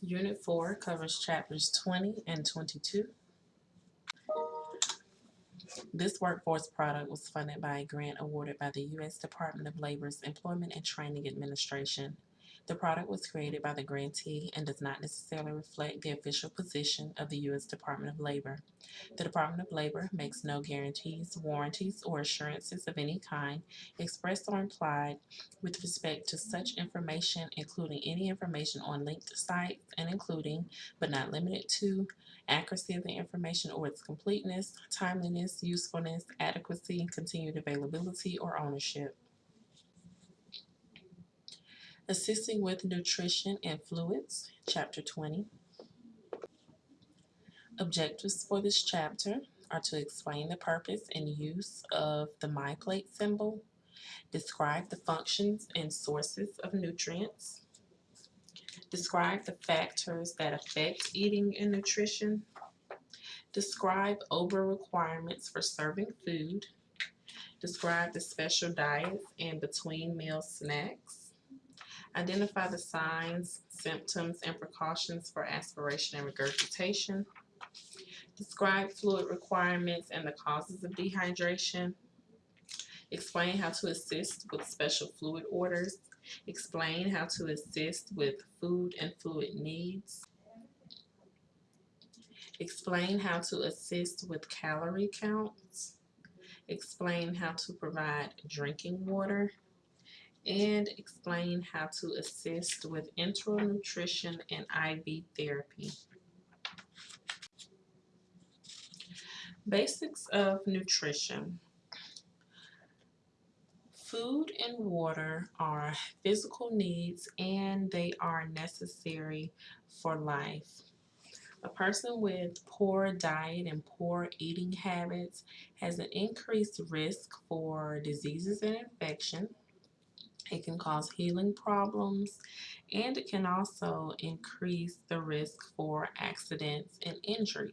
Unit 4 covers chapters 20 and 22. This workforce product was funded by a grant awarded by the U.S. Department of Labor's Employment and Training Administration. The product was created by the grantee and does not necessarily reflect the official position of the U.S. Department of Labor. The Department of Labor makes no guarantees, warranties, or assurances of any kind, expressed or implied, with respect to such information, including any information on linked sites and including, but not limited to, accuracy of the information or its completeness, timeliness, usefulness, adequacy, continued availability, or ownership. Assisting with Nutrition and Fluids, Chapter 20. Objectives for this chapter are to explain the purpose and use of the MyPlate symbol, describe the functions and sources of nutrients, describe the factors that affect eating and nutrition, describe OBRA requirements for serving food, describe the special diets and between meal snacks, Identify the signs, symptoms, and precautions for aspiration and regurgitation. Describe fluid requirements and the causes of dehydration. Explain how to assist with special fluid orders. Explain how to assist with food and fluid needs. Explain how to assist with calorie counts. Explain how to provide drinking water and explain how to assist with enteral nutrition and IV therapy. Basics of nutrition. Food and water are physical needs and they are necessary for life. A person with poor diet and poor eating habits has an increased risk for diseases and infection it can cause healing problems and it can also increase the risk for accidents and injuries.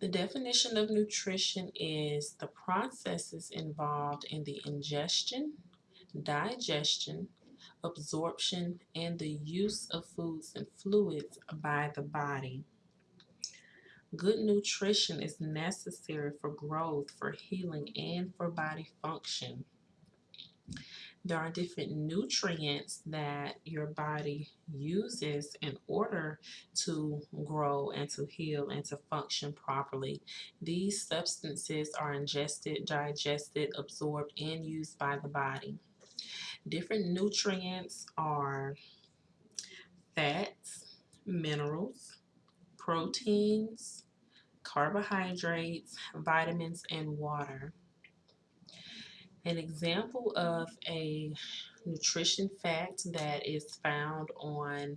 The definition of nutrition is the processes involved in the ingestion, digestion, absorption, and the use of foods and fluids by the body. Good nutrition is necessary for growth, for healing, and for body function. There are different nutrients that your body uses in order to grow and to heal and to function properly. These substances are ingested, digested, absorbed, and used by the body. Different nutrients are fats, minerals, proteins, carbohydrates, vitamins, and water. An example of a nutrition fact that is found on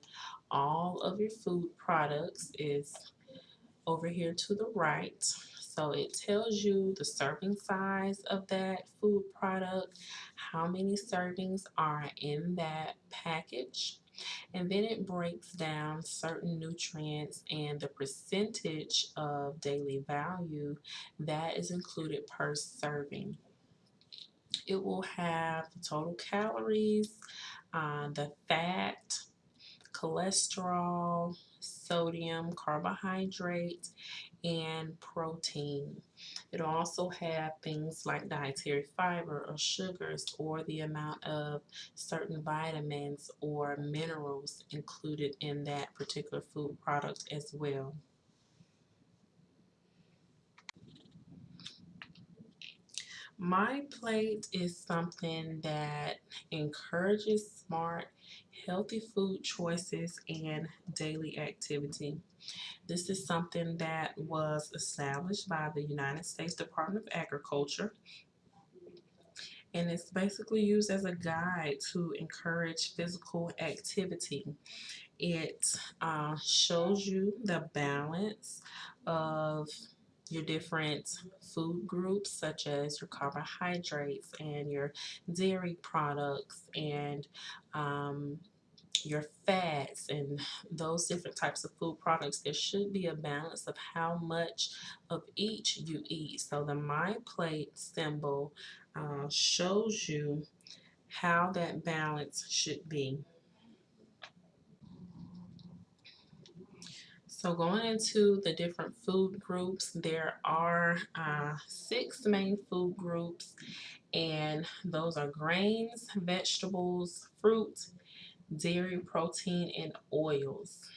all of your food products is over here to the right. So it tells you the serving size of that food product, how many servings are in that package, and then it breaks down certain nutrients and the percentage of daily value that is included per serving. It will have the total calories, uh, the fat, cholesterol, sodium, carbohydrates, and protein. It'll also have things like dietary fiber or sugars or the amount of certain vitamins or minerals included in that particular food product as well. My plate is something that encourages smart, healthy food choices and daily activity. This is something that was established by the United States Department of Agriculture and it's basically used as a guide to encourage physical activity. It uh, shows you the balance of your different food groups such as your carbohydrates and your dairy products and um, your fats and those different types of food products there should be a balance of how much of each you eat so the my plate symbol uh, shows you how that balance should be. So going into the different food groups, there are uh, six main food groups, and those are grains, vegetables, fruit, dairy, protein, and oils.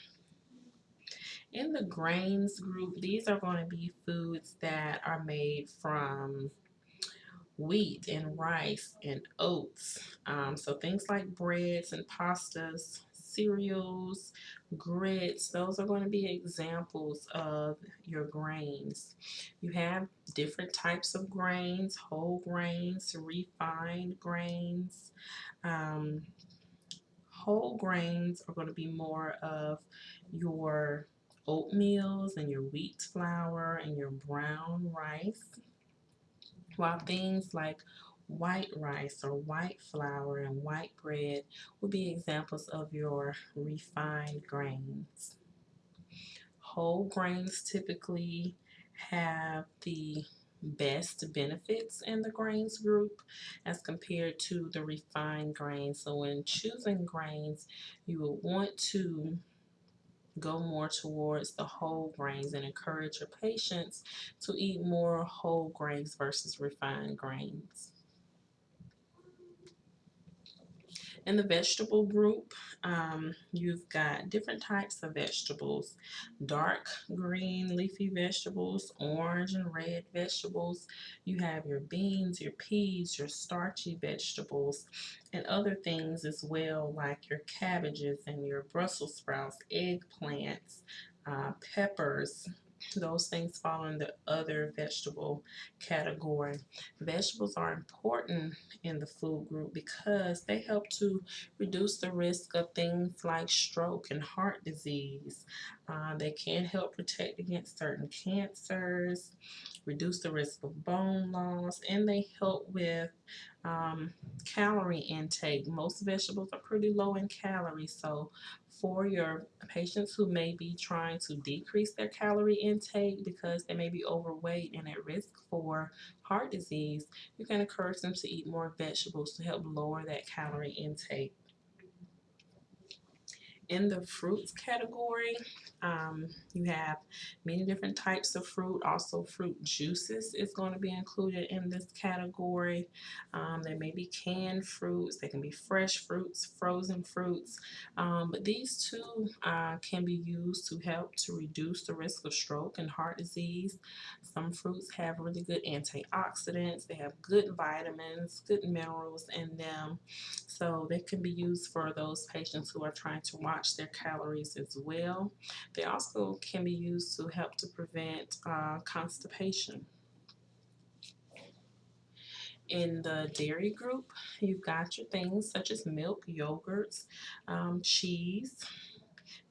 In the grains group, these are going to be foods that are made from wheat and rice and oats. Um, so things like breads and pastas, cereals, grits, those are going to be examples of your grains. You have different types of grains, whole grains, refined grains. Um, whole grains are going to be more of your oatmeals and your wheat flour and your brown rice. While things like white rice or white flour and white bread would be examples of your refined grains. Whole grains typically have the best benefits in the grains group as compared to the refined grains. So when choosing grains, you will want to go more towards the whole grains and encourage your patients to eat more whole grains versus refined grains. In the vegetable group, um, you've got different types of vegetables, dark green leafy vegetables, orange and red vegetables. You have your beans, your peas, your starchy vegetables, and other things as well, like your cabbages and your Brussels sprouts, eggplants, uh, peppers, those things fall in the other vegetable category. Vegetables are important in the food group because they help to reduce the risk of things like stroke and heart disease. Uh, they can help protect against certain cancers, reduce the risk of bone loss, and they help with um, calorie intake. Most vegetables are pretty low in calories, so for your patients who may be trying to decrease their calorie intake because they may be overweight and at risk for heart disease, you can encourage them to eat more vegetables to help lower that calorie intake in the fruits category, um, you have many different types of fruit. Also, fruit juices is going to be included in this category. Um, there may be canned fruits, they can be fresh fruits, frozen fruits, um, but these two uh, can be used to help to reduce the risk of stroke and heart disease. Some fruits have really good antioxidants, they have good vitamins, good minerals in them, so they can be used for those patients who are trying to watch watch their calories as well. They also can be used to help to prevent uh, constipation. In the dairy group, you've got your things such as milk, yogurts, um, cheese.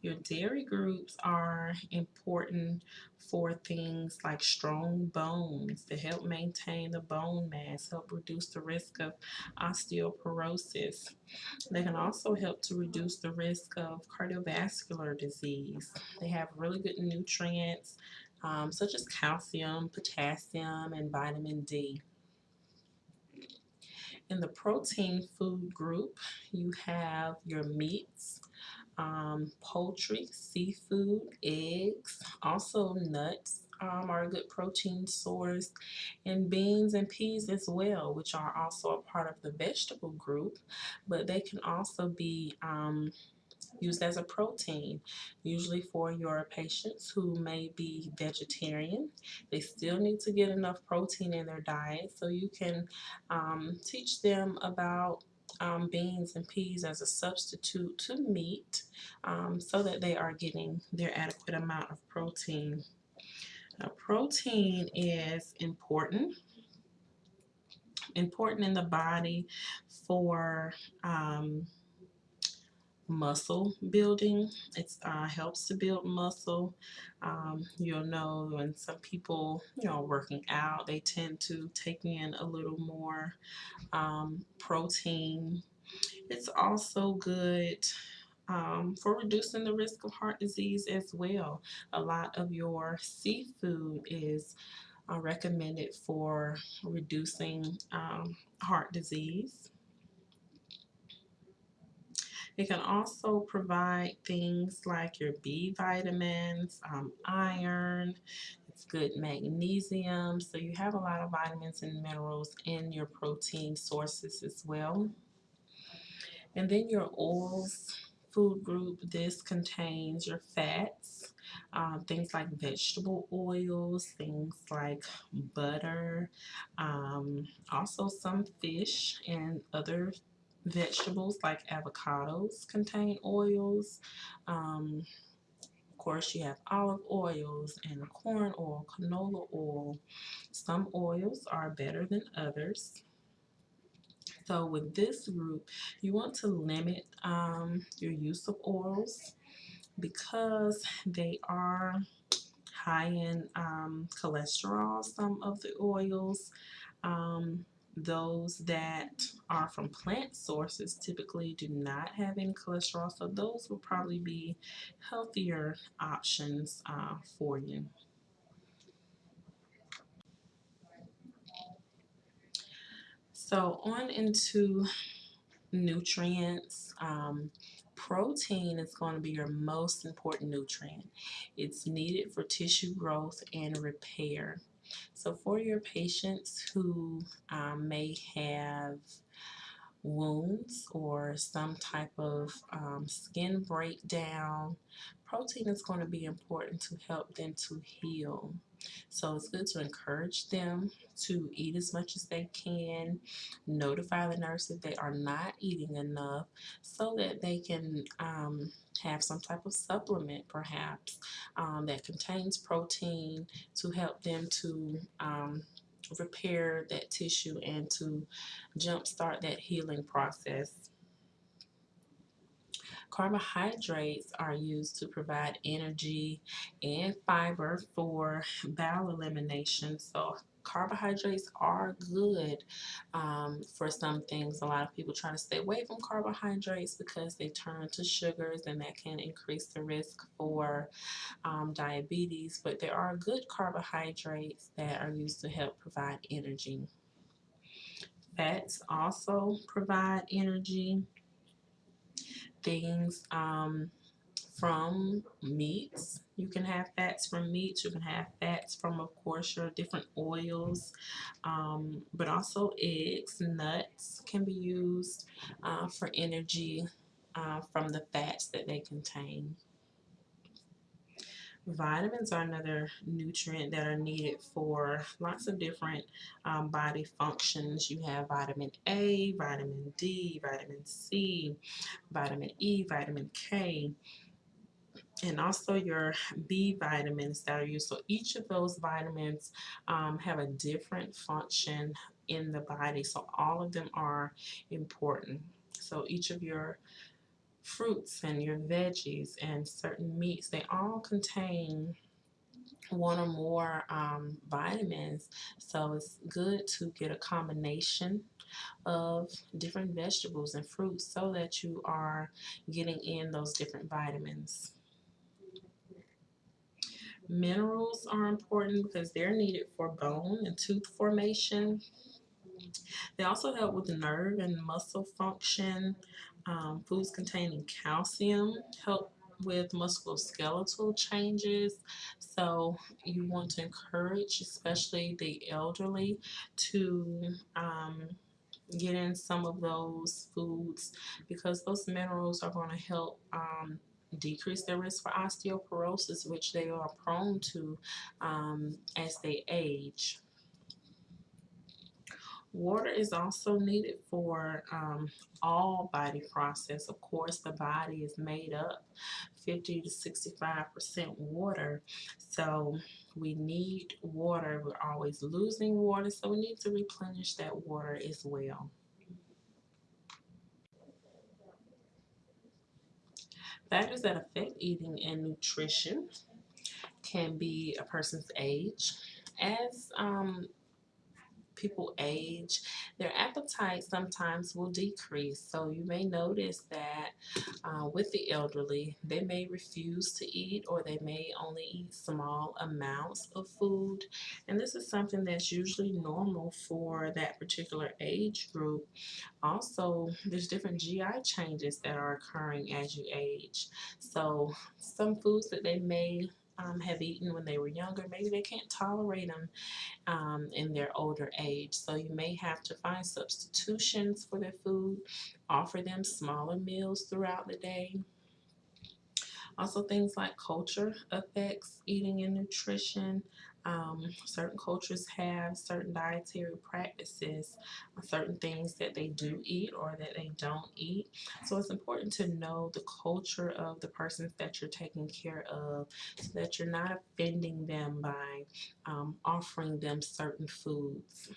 Your dairy groups are important for things like strong bones to help maintain the bone mass, help reduce the risk of osteoporosis. They can also help to reduce the risk of cardiovascular disease. They have really good nutrients um, such as calcium, potassium, and vitamin D. In the protein food group, you have your meats, um, poultry, seafood, eggs, also nuts um, are a good protein source, and beans and peas as well, which are also a part of the vegetable group, but they can also be um, used as a protein, usually for your patients who may be vegetarian. They still need to get enough protein in their diet, so you can um, teach them about um, beans and peas as a substitute to meat um, so that they are getting their adequate amount of protein. Now, protein is important important in the body for um, muscle building. It uh, helps to build muscle. Um, you'll know when some people, you know, working out, they tend to take in a little more um, protein. It's also good um, for reducing the risk of heart disease as well. A lot of your seafood is uh, recommended for reducing um, heart disease. It can also provide things like your B vitamins, um, iron, it's good magnesium. So you have a lot of vitamins and minerals in your protein sources as well. And then your oils food group, this contains your fats, um, things like vegetable oils, things like butter, um, also some fish and other vegetables like avocados contain oils. Um, of course, you have olive oils and corn oil, canola oil. Some oils are better than others. So with this group, you want to limit um, your use of oils because they are high in um, cholesterol, some of the oils. Um, those that are from plant sources typically do not have any cholesterol, so those will probably be healthier options uh, for you. So on into nutrients. Um, protein is going to be your most important nutrient. It's needed for tissue growth and repair. So for your patients who um, may have wounds or some type of um, skin breakdown, protein is going to be important to help them to heal. So it's good to encourage them to eat as much as they can, notify the nurse if they are not eating enough so that they can um, have some type of supplement perhaps um, that contains protein to help them to um, repair that tissue and to jumpstart that healing process. Carbohydrates are used to provide energy and fiber for bowel elimination. So carbohydrates are good um, for some things. A lot of people try to stay away from carbohydrates because they turn to sugars and that can increase the risk for um, diabetes. But there are good carbohydrates that are used to help provide energy. Fats also provide energy things um, from meats. You can have fats from meats. You can have fats from, of course, your different oils, um, but also eggs, nuts can be used uh, for energy uh, from the fats that they contain. Vitamins are another nutrient that are needed for lots of different um, body functions. You have vitamin A, vitamin D, vitamin C, vitamin E, vitamin K, and also your B vitamins that are used. So each of those vitamins um, have a different function in the body. So all of them are important. So each of your fruits and your veggies and certain meats, they all contain one or more um, vitamins. So it's good to get a combination of different vegetables and fruits so that you are getting in those different vitamins. Minerals are important because they're needed for bone and tooth formation. They also help with nerve and muscle function, um, foods containing calcium help with musculoskeletal changes. So you want to encourage, especially the elderly, to um, get in some of those foods because those minerals are going to help um, decrease their risk for osteoporosis, which they are prone to um, as they age. Water is also needed for um, all body process. Of course, the body is made up 50 to 65% water. So we need water. We're always losing water, so we need to replenish that water as well. Factors that affect eating and nutrition can be a person's age. As um, people age, their appetite sometimes will decrease. So you may notice that Uh, with the elderly, they may refuse to eat or they may only eat small amounts of food. And this is something that's usually normal for that particular age group. Also, there's different GI changes that are occurring as you age. So, some foods that they may um, have eaten when they were younger, maybe they can't tolerate them um, in their older age. So you may have to find substitutions for their food, offer them smaller meals throughout the day. Also, things like culture affects eating and nutrition. Um, certain cultures have certain dietary practices, certain things that they do eat or that they don't eat. So it's important to know the culture of the persons that you're taking care of so that you're not offending them by um, offering them certain foods.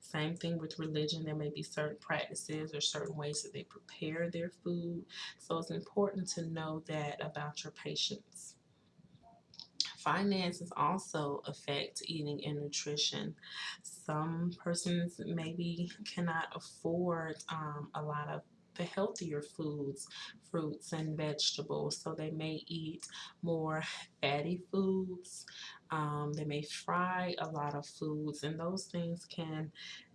Same thing with religion. There may be certain practices or certain ways that they prepare their food. So it's important to know that about your patients. Finances also affect eating and nutrition. Some persons maybe cannot afford um, a lot of the healthier foods, fruits and vegetables. So they may eat more fatty foods. Um, they may fry a lot of foods, and those things can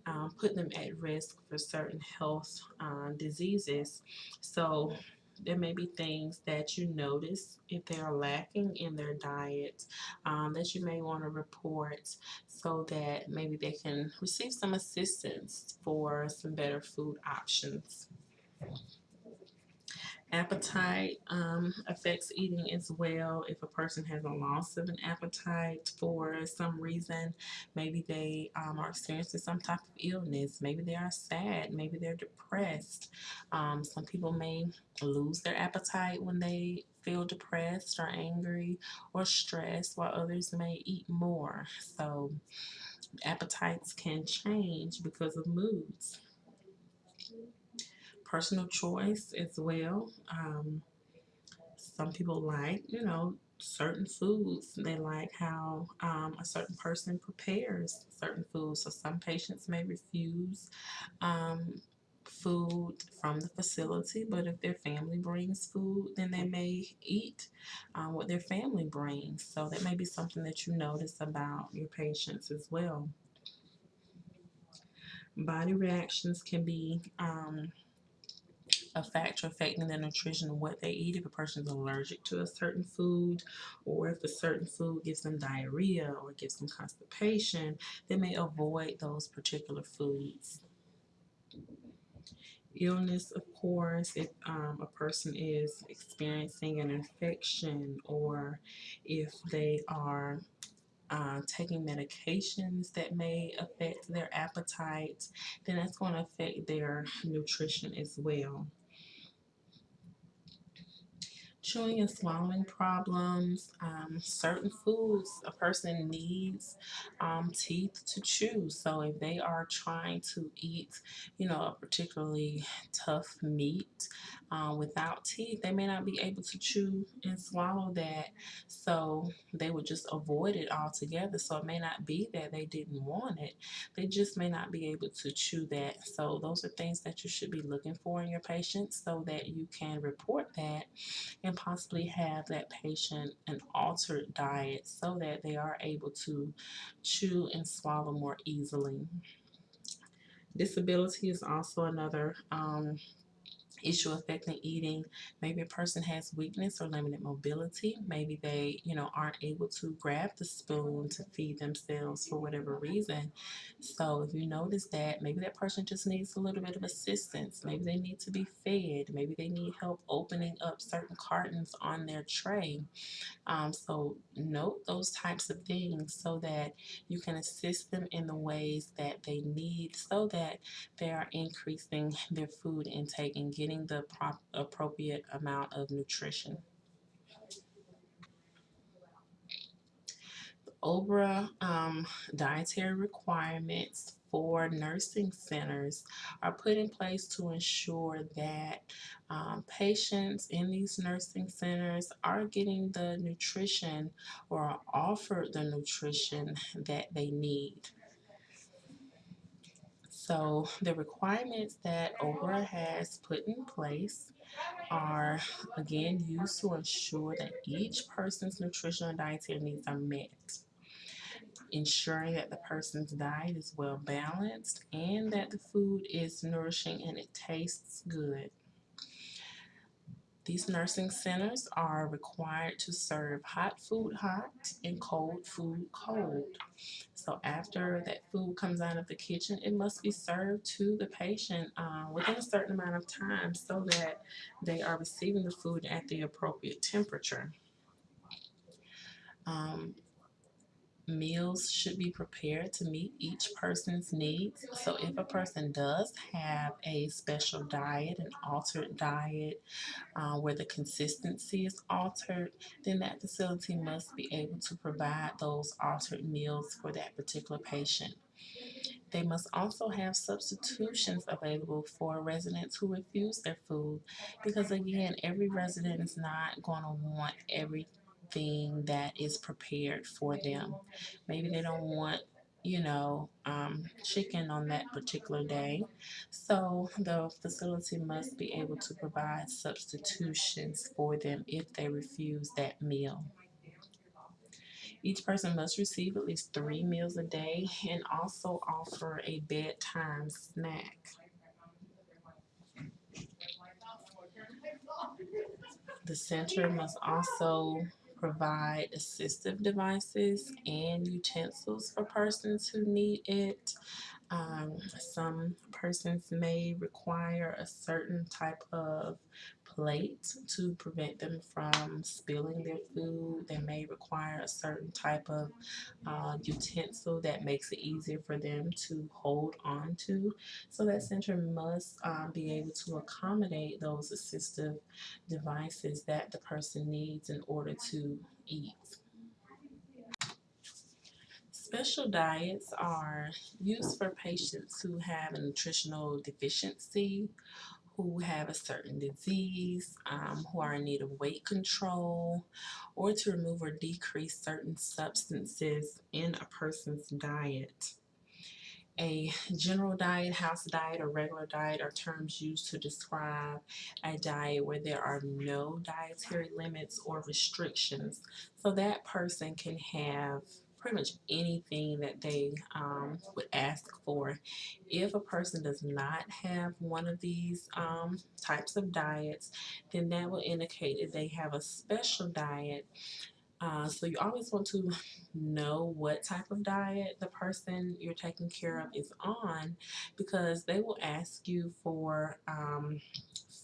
um, put them at risk for certain health uh, diseases. So there may be things that you notice if they are lacking in their diet um, that you may want to report so that maybe they can receive some assistance for some better food options. Appetite um, affects eating as well. If a person has a loss of an appetite for some reason, maybe they um, are experiencing some type of illness, maybe they are sad, maybe they're depressed. Um, some people may lose their appetite when they feel depressed or angry or stressed, while others may eat more. So, appetites can change because of moods personal choice as well. Um, some people like, you know, certain foods. They like how um, a certain person prepares certain foods. So some patients may refuse um, food from the facility, but if their family brings food, then they may eat uh, what their family brings. So that may be something that you notice about your patients as well. Body reactions can be um, a factor affecting the nutrition of what they eat. If a person is allergic to a certain food, or if a certain food gives them diarrhea or gives them constipation, they may avoid those particular foods. Illness, of course, if um, a person is experiencing an infection or if they are uh, taking medications that may affect their appetite, then that's going to affect their nutrition as well chewing and swallowing problems, um, certain foods a person needs um, teeth to chew. So if they are trying to eat, you know, a particularly tough meat uh, without teeth, they may not be able to chew and swallow that. So they would just avoid it altogether. So it may not be that they didn't want it, they just may not be able to chew that. So those are things that you should be looking for in your patients so that you can report that and and possibly have that patient an altered diet so that they are able to chew and swallow more easily. Disability is also another um, issue affecting eating. Maybe a person has weakness or limited mobility. Maybe they, you know, aren't able to grab the spoon to feed themselves for whatever reason. So if you notice that, maybe that person just needs a little bit of assistance. Maybe they need to be fed. Maybe they need help opening up certain cartons on their tray. Um, so note those types of things so that you can assist them in the ways that they need so that they are increasing their food intake and getting the prop- appropriate amount of nutrition. OBRA um, dietary requirements for nursing centers are put in place to ensure that um, patients in these nursing centers are getting the nutrition or are offered the nutrition that they need. So the requirements that OBRA has put in place are again used to ensure that each person's nutritional and dietary needs are met. Ensuring that the person's diet is well balanced and that the food is nourishing and it tastes good. These nursing centers are required to serve hot food hot and cold food cold. So after that food comes out of the kitchen, it must be served to the patient uh, within a certain amount of time so that they are receiving the food at the appropriate temperature. Um, meals should be prepared to meet each person's needs. So if a person does have a special diet, an altered diet, uh, where the consistency is altered, then that facility must be able to provide those altered meals for that particular patient. They must also have substitutions available for residents who refuse their food because again, every resident is not going to want every thing that is prepared for them. Maybe they don't want you know, um, chicken on that particular day. So the facility must be able to provide substitutions for them if they refuse that meal. Each person must receive at least three meals a day and also offer a bedtime snack. The center must also provide assistive devices and utensils for persons who need it. Um, some persons may require a certain type of plate to prevent them from spilling their food. They may require a certain type of uh, utensil that makes it easier for them to hold on to. So that center must um, be able to accommodate those assistive devices that the person needs in order to eat. Special diets are used for patients who have a nutritional deficiency who have a certain disease, um, who are in need of weight control, or to remove or decrease certain substances in a person's diet. A general diet, house diet, or regular diet are terms used to describe a diet where there are no dietary limits or restrictions. So that person can have pretty much anything that they um, would ask for. If a person does not have one of these um, types of diets, then that will indicate that they have a special diet uh, so you always want to know what type of diet the person you're taking care of is on because they will ask you for um,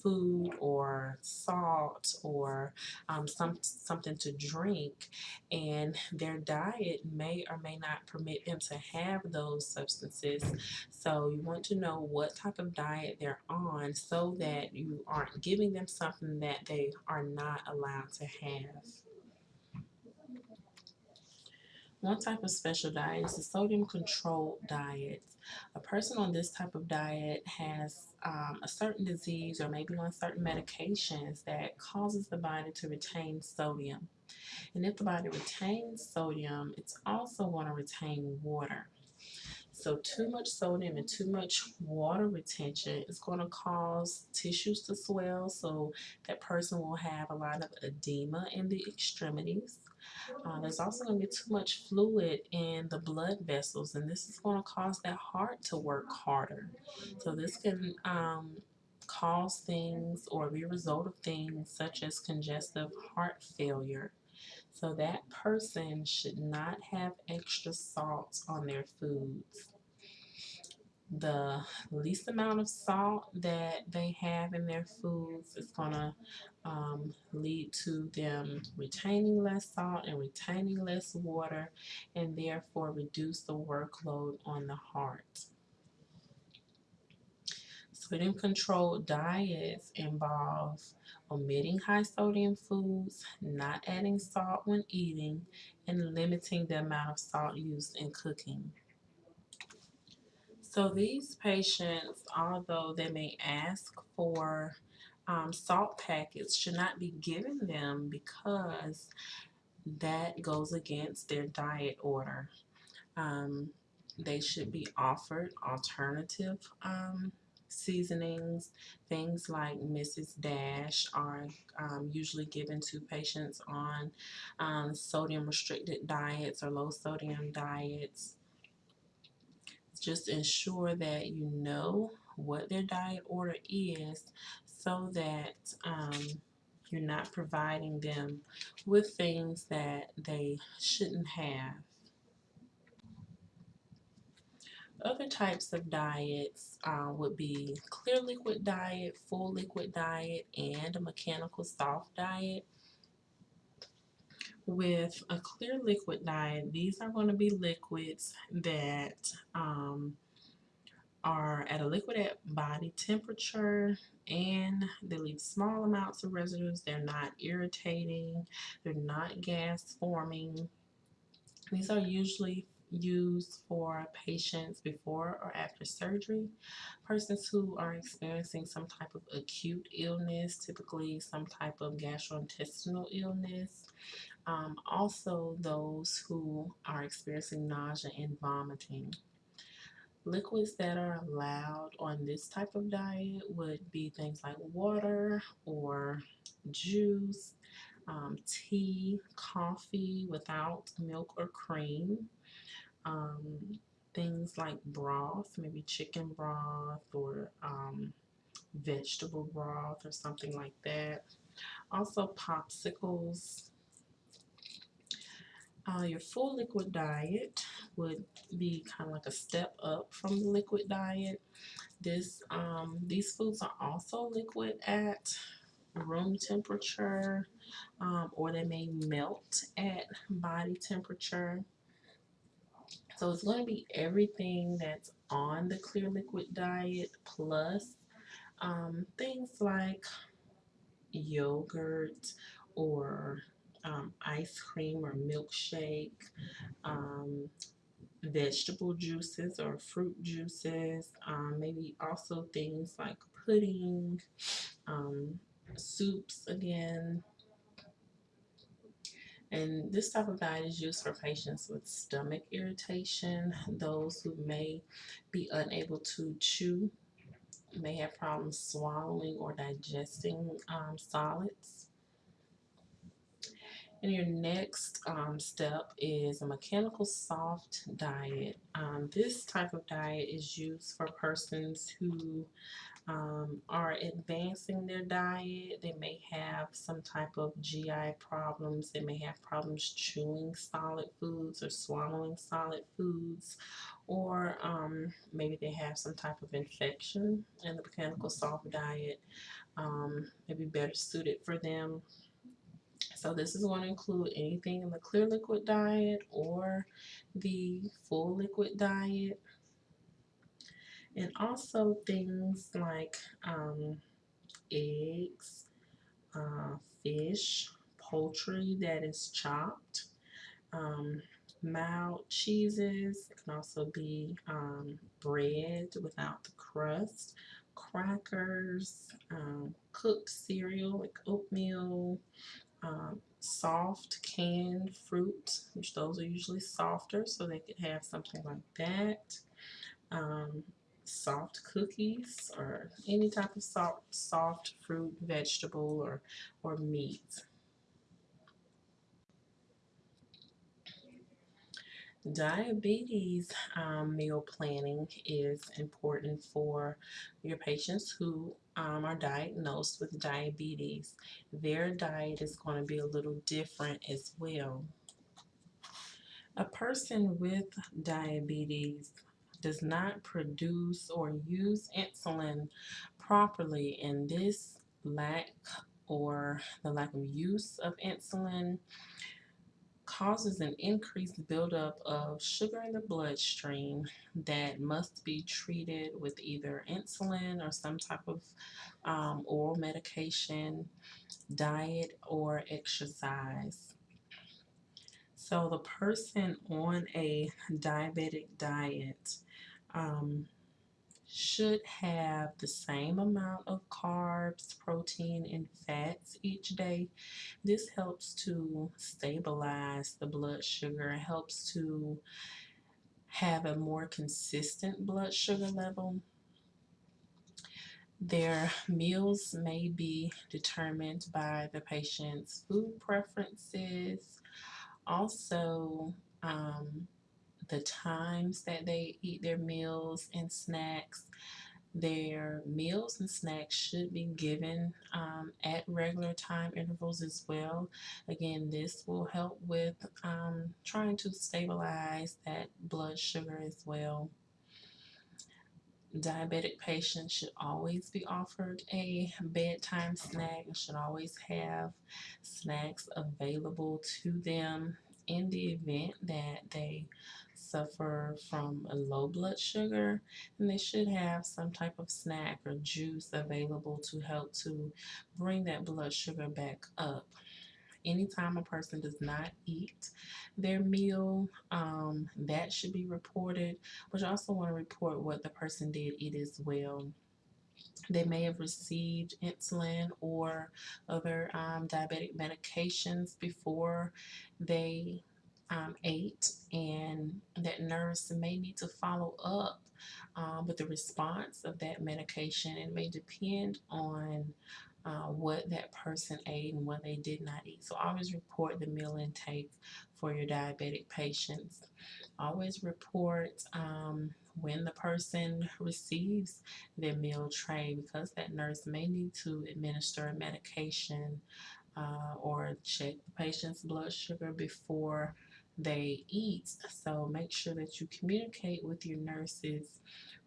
food or salt or um, some something to drink and their diet may or may not permit them to have those substances so you want to know what type of diet they're on so that you aren't giving them something that they are not allowed to have. One type of special diet is a sodium controlled diet. A person on this type of diet has um, a certain disease or maybe on certain medications that causes the body to retain sodium. And if the body retains sodium, it's also going to retain water. So too much sodium and too much water retention is going to cause tissues to swell. So that person will have a lot of edema in the extremities. Uh, there's also going to be too much fluid in the blood vessels, and this is going to cause that heart to work harder. So this can um, cause things or be a result of things such as congestive heart failure. So that person should not have extra salt on their foods the least amount of salt that they have in their foods is going to um, lead to them retaining less salt and retaining less water and therefore reduce the workload on the heart. Sodium controlled diets involve omitting high sodium foods, not adding salt when eating, and limiting the amount of salt used in cooking. So these patients, although they may ask for um, salt packets, should not be given them because that goes against their diet order. Um, they should be offered alternative um, seasonings. Things like Mrs. Dash are um, usually given to patients on um, sodium restricted diets or low sodium diets. Just ensure that you know what their diet order is so that um, you're not providing them with things that they shouldn't have. Other types of diets uh, would be clear liquid diet, full liquid diet, and a mechanical soft diet. With a clear liquid diet, these are going to be liquids that um, are at a liquid at body temperature and they leave small amounts of residues. They're not irritating, they're not gas forming. These are usually used for patients before or after surgery, persons who are experiencing some type of acute illness, typically some type of gastrointestinal illness. Um, also, those who are experiencing nausea and vomiting. Liquids that are allowed on this type of diet would be things like water or juice, um, tea, coffee without milk or cream, um, things like broth, maybe chicken broth or um, vegetable broth or something like that. Also popsicles. Uh, your full liquid diet would be kind of like a step up from the liquid diet. This um, These foods are also liquid at room temperature um, or they may melt at body temperature. So it's going to be everything that's on the clear liquid diet plus um, things like yogurt or um, ice cream or milkshake, um, vegetable juices or fruit juices, um, maybe also things like pudding, um, soups again, and this type of diet is used for patients with stomach irritation, those who may be unable to chew, may have problems swallowing or digesting um, solids. And your next um, step is a mechanical soft diet. Um, this type of diet is used for persons who um, are advancing their diet. They may have some type of GI problems. They may have problems chewing solid foods or swallowing solid foods. Or um, maybe they have some type of infection and the mechanical soft diet um, may be better suited for them. So this is going to include anything in the clear liquid diet or the full liquid diet and also things like um, eggs, uh, fish, poultry that is chopped, um, mild cheeses. It can also be um, bread without the crust, crackers, um, cooked cereal like oatmeal, um, soft canned fruit, which those are usually softer, so they could have something like that. Um, soft cookies or any type of soft, soft fruit, vegetable, or, or meat. Diabetes um, meal planning is important for your patients who um, are diagnosed with diabetes. Their diet is going to be a little different as well. A person with diabetes does not produce or use insulin properly and this lack or the lack of use of insulin causes an increased buildup of sugar in the bloodstream that must be treated with either insulin or some type of um, oral medication, diet, or exercise. So the person on a diabetic diet um, should have the same amount of carbs, protein, and fats each day. This helps to stabilize the blood sugar, helps to have a more consistent blood sugar level. Their meals may be determined by the patient's food preferences, also um, the times that they eat their meals and snacks. Their meals and snacks should be given um, at regular time intervals as well. Again, this will help with um, trying to stabilize that blood sugar as well. Diabetic patients should always be offered a bedtime snack and should always have snacks available to them in the event that they suffer from a low blood sugar and they should have some type of snack or juice available to help to bring that blood sugar back up anytime a person does not eat their meal, um, that should be reported. But you also want to report what the person did eat as well. They may have received insulin or other um, diabetic medications before they um, ate, and that nurse may need to follow up um, with the response of that medication. It may depend on uh, what that person ate and what they did not eat. So always report the meal intake for your diabetic patients. Always report um, when the person receives their meal tray because that nurse may need to administer a medication uh, or check the patient's blood sugar before they eat. So make sure that you communicate with your nurses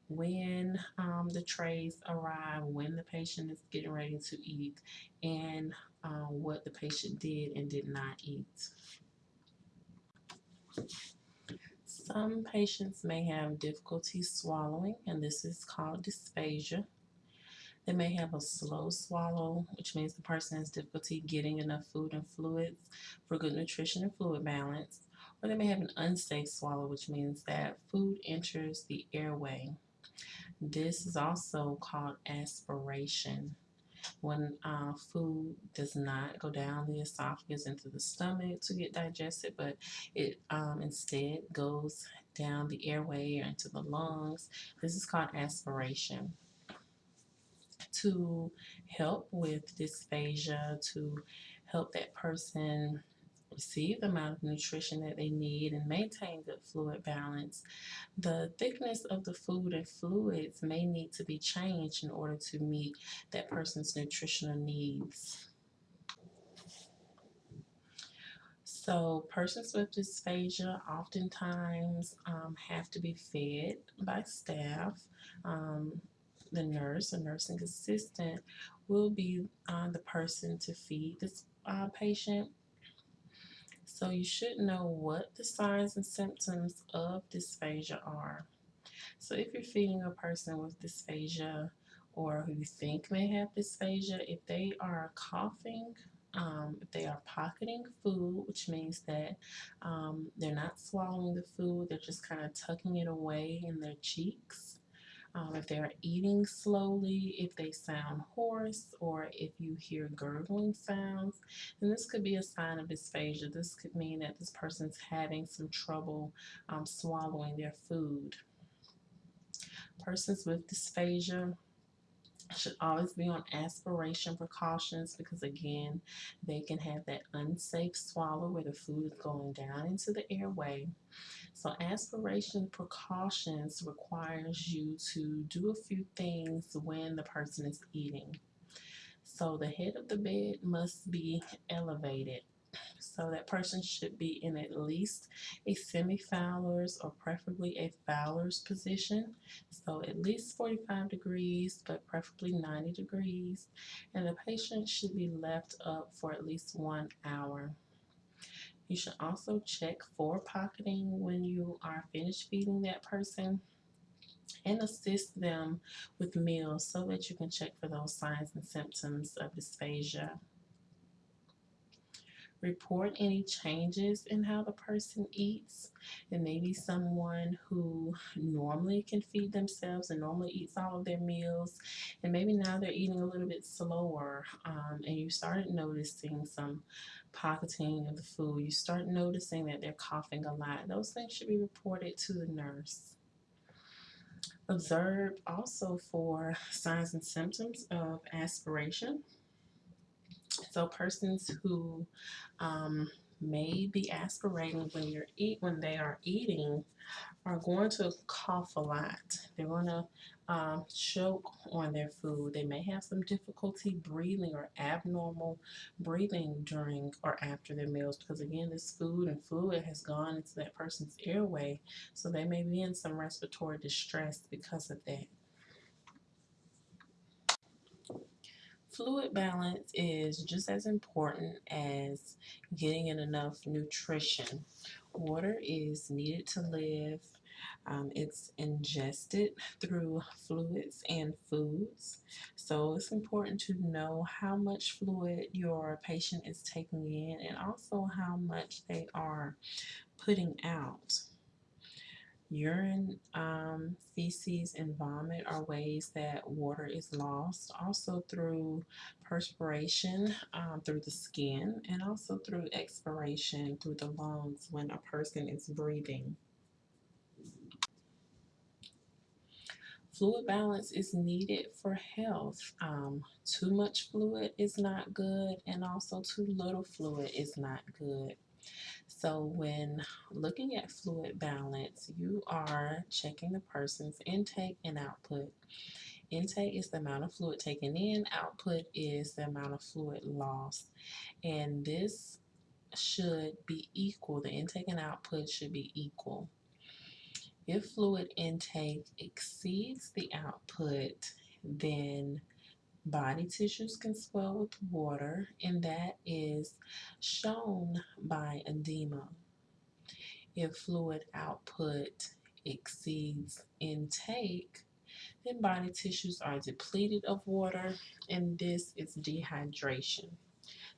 when um, the trays arrive, when the patient is getting ready to eat, and uh, what the patient did and did not eat. Some patients may have difficulty swallowing, and this is called dysphagia. They may have a slow swallow, which means the person has difficulty getting enough food and fluids for good nutrition and fluid balance. Or they may have an unsafe swallow, which means that food enters the airway this is also called aspiration. When uh, food does not go down the esophagus into the stomach to get digested, but it um, instead goes down the airway or into the lungs, this is called aspiration. To help with dysphagia, to help that person receive the amount of nutrition that they need and maintain good fluid balance, the thickness of the food and fluids may need to be changed in order to meet that person's nutritional needs. So persons with dysphagia oftentimes um, have to be fed by staff. Um, the nurse or nursing assistant will be uh, the person to feed this uh, patient so you should know what the signs and symptoms of dysphagia are. So if you're feeding a person with dysphagia or who you think may have dysphagia, if they are coughing, um, if they are pocketing food, which means that um, they're not swallowing the food, they're just kind of tucking it away in their cheeks, um, if they're eating slowly, if they sound hoarse, or if you hear gurgling sounds, then this could be a sign of dysphagia. This could mean that this person's having some trouble um, swallowing their food. Persons with dysphagia should always be on aspiration precautions because again they can have that unsafe swallow where the food is going down into the airway. So aspiration precautions requires you to do a few things when the person is eating. So the head of the bed must be elevated so that person should be in at least a semi-Fowler's or preferably a Fowler's position. So at least 45 degrees, but preferably 90 degrees. And the patient should be left up for at least one hour. You should also check for pocketing when you are finished feeding that person and assist them with meals so that you can check for those signs and symptoms of dysphagia. Report any changes in how the person eats. It may be someone who normally can feed themselves and normally eats all of their meals, and maybe now they're eating a little bit slower, um, and you started noticing some pocketing of the food. You start noticing that they're coughing a lot. Those things should be reported to the nurse. Observe also for signs and symptoms of aspiration. So persons who um, may be aspirating when you're eat when they are eating are going to cough a lot. They're going to um, choke on their food. They may have some difficulty breathing or abnormal breathing during or after their meals because again this food and fluid has gone into that person's airway so they may be in some respiratory distress because of that. Fluid balance is just as important as getting in enough nutrition. Water is needed to live. Um, it's ingested through fluids and foods. So it's important to know how much fluid your patient is taking in and also how much they are putting out. Urine, um, feces, and vomit are ways that water is lost, also through perspiration um, through the skin, and also through expiration through the lungs when a person is breathing. Fluid balance is needed for health. Um, too much fluid is not good, and also too little fluid is not good. So when looking at fluid balance, you are checking the person's intake and output. Intake is the amount of fluid taken in, output is the amount of fluid lost. And this should be equal. The intake and output should be equal. If fluid intake exceeds the output, then Body tissues can swell with water, and that is shown by edema. If fluid output exceeds intake, then body tissues are depleted of water, and this is dehydration.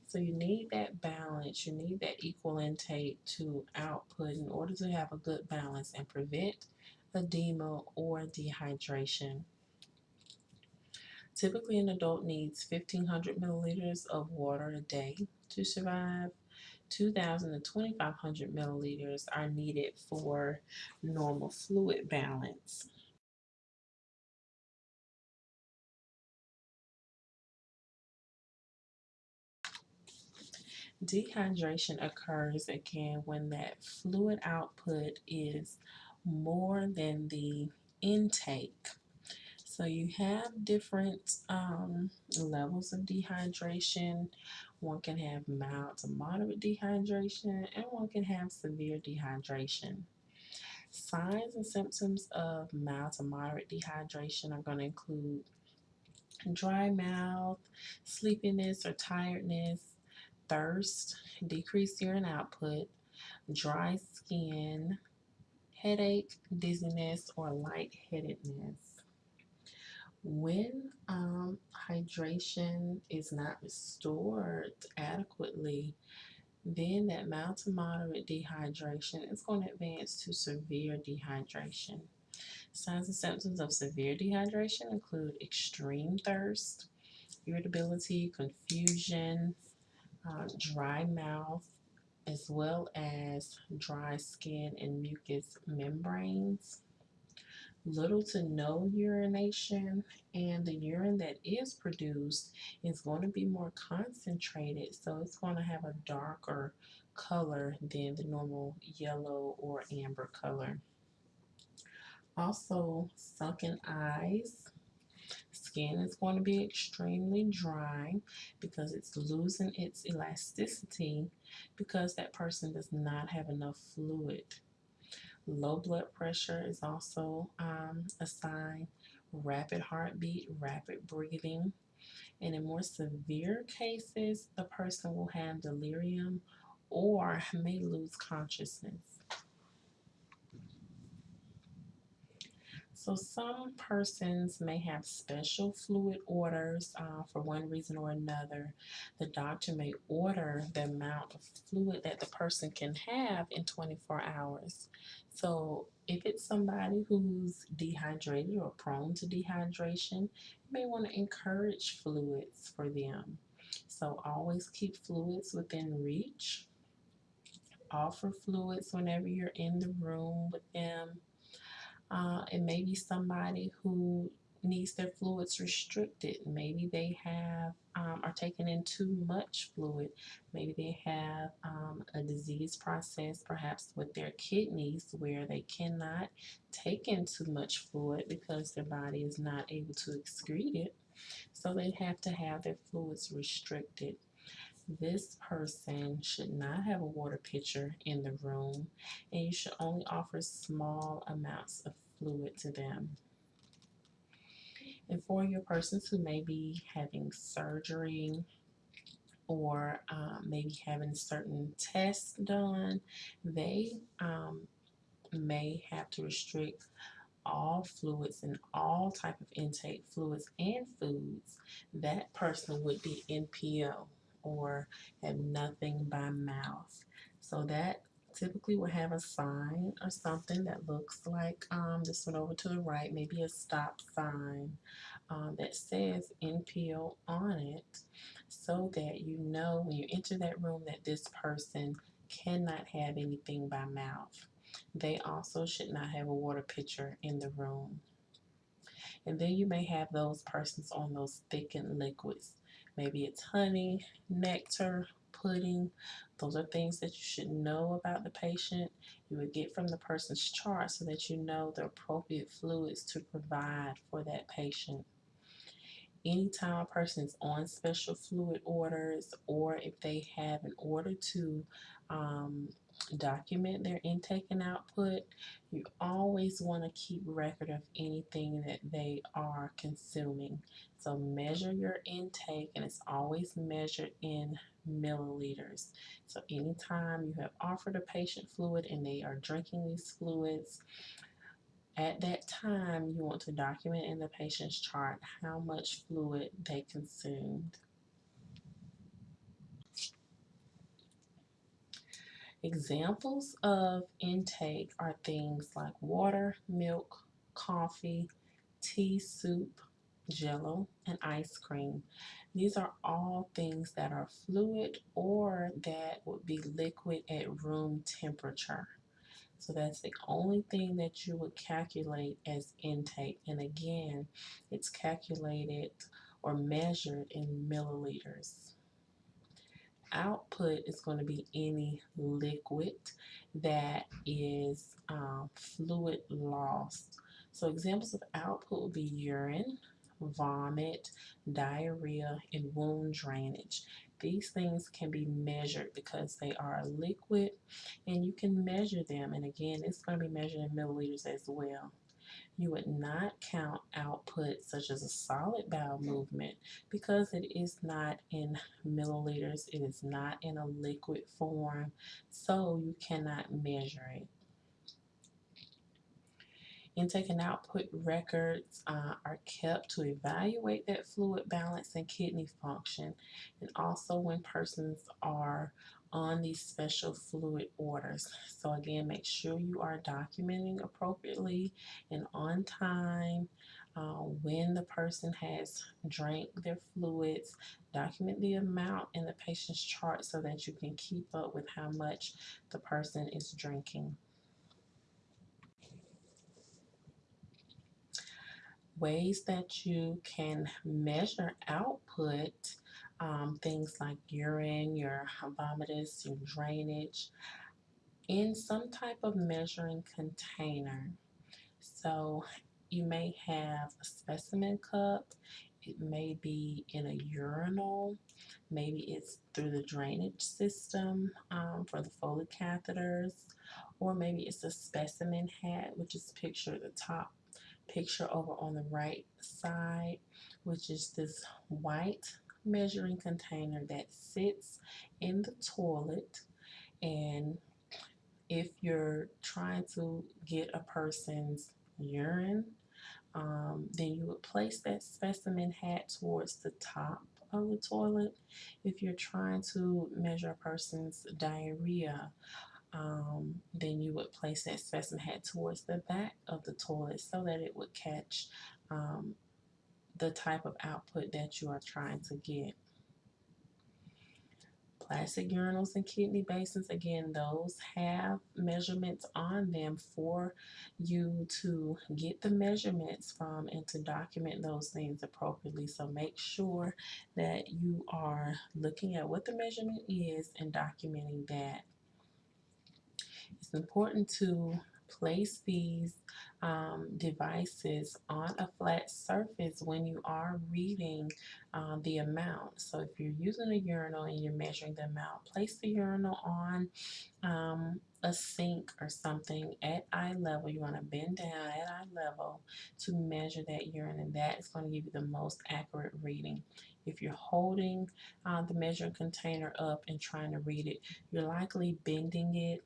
So you need that balance, you need that equal intake to output in order to have a good balance and prevent edema or dehydration. Typically, an adult needs 1,500 milliliters of water a day to survive. 2,000 to 2,500 milliliters are needed for normal fluid balance. Dehydration occurs again when that fluid output is more than the intake. So you have different um, levels of dehydration. One can have mild to moderate dehydration, and one can have severe dehydration. Signs and symptoms of mild to moderate dehydration are going to include dry mouth, sleepiness or tiredness, thirst, decreased urine output, dry skin, headache, dizziness, or lightheadedness. When um, hydration is not restored adequately, then that mild to moderate dehydration is going to advance to severe dehydration. Signs and symptoms of severe dehydration include extreme thirst, irritability, confusion, uh, dry mouth, as well as dry skin and mucous membranes little to no urination and the urine that is produced is going to be more concentrated so it's going to have a darker color than the normal yellow or amber color. Also sunken eyes. Skin is going to be extremely dry because it's losing its elasticity because that person does not have enough fluid Low blood pressure is also um, a sign. Rapid heartbeat, rapid breathing. And in more severe cases, the person will have delirium or may lose consciousness. So some persons may have special fluid orders uh, for one reason or another. The doctor may order the amount of fluid that the person can have in 24 hours. So if it's somebody who's dehydrated or prone to dehydration, you may want to encourage fluids for them. So always keep fluids within reach. Offer fluids whenever you're in the room with them uh, it may be somebody who needs their fluids restricted. Maybe they have um, are taking in too much fluid. Maybe they have um, a disease process, perhaps with their kidneys, where they cannot take in too much fluid because their body is not able to excrete it. So they have to have their fluids restricted. This person should not have a water pitcher in the room, and you should only offer small amounts of fluid to them. And for your persons who may be having surgery or um, maybe having certain tests done, they um, may have to restrict all fluids and all type of intake fluids and foods. That person would be NPO or have nothing by mouth. So that typically will have a sign or something that looks like um, this one over to the right, maybe a stop sign um, that says NPO on it so that you know when you enter that room that this person cannot have anything by mouth. They also should not have a water pitcher in the room. And then you may have those persons on those thickened liquids. Maybe it's honey, nectar, pudding. Those are things that you should know about the patient. You would get from the person's chart so that you know the appropriate fluids to provide for that patient. Anytime a person is on special fluid orders or if they have an order to um, document their intake and output, you always want to keep record of anything that they are consuming. So measure your intake and it's always measured in milliliters. So anytime you have offered a patient fluid and they are drinking these fluids, at that time you want to document in the patient's chart how much fluid they consumed. Examples of intake are things like water, milk, coffee, tea, soup, jello, and ice cream. These are all things that are fluid or that would be liquid at room temperature. So that's the only thing that you would calculate as intake. And again, it's calculated or measured in milliliters output is going to be any liquid that is um, fluid lost. So examples of output would be urine, vomit, diarrhea, and wound drainage. These things can be measured because they are liquid and you can measure them. And again, it's going to be measured in milliliters as well. You would not count output such as a solid bowel movement because it is not in milliliters, it is not in a liquid form, so you cannot measure it. Intake and output records uh, are kept to evaluate that fluid balance and kidney function, and also when persons are on these special fluid orders. So again, make sure you are documenting appropriately and on time uh, when the person has drank their fluids. Document the amount in the patient's chart so that you can keep up with how much the person is drinking. Ways that you can measure output um, things like urine, your vomitus, your drainage in some type of measuring container. So you may have a specimen cup, it may be in a urinal, maybe it's through the drainage system um, for the Foley catheters, or maybe it's a specimen hat, which is pictured at the top picture over on the right side, which is this white measuring container that sits in the toilet and if you're trying to get a person's urine Um, then you would place that specimen hat towards the top of the toilet. If you're trying to measure a person's diarrhea, um, then you would place that specimen hat towards the back of the toilet so that it would catch um, the type of output that you are trying to get. Plastic urinals and kidney basins, again, those have measurements on them for you to get the measurements from and to document those things appropriately. So make sure that you are looking at what the measurement is and documenting that. It's important to place these um, devices on a flat surface when you are reading uh, the amount. So if you're using a urinal and you're measuring the amount, place the urinal on um, a sink or something at eye level. You want to bend down at eye level to measure that urine and that is going to give you the most accurate reading. If you're holding uh, the measuring container up and trying to read it, you're likely bending it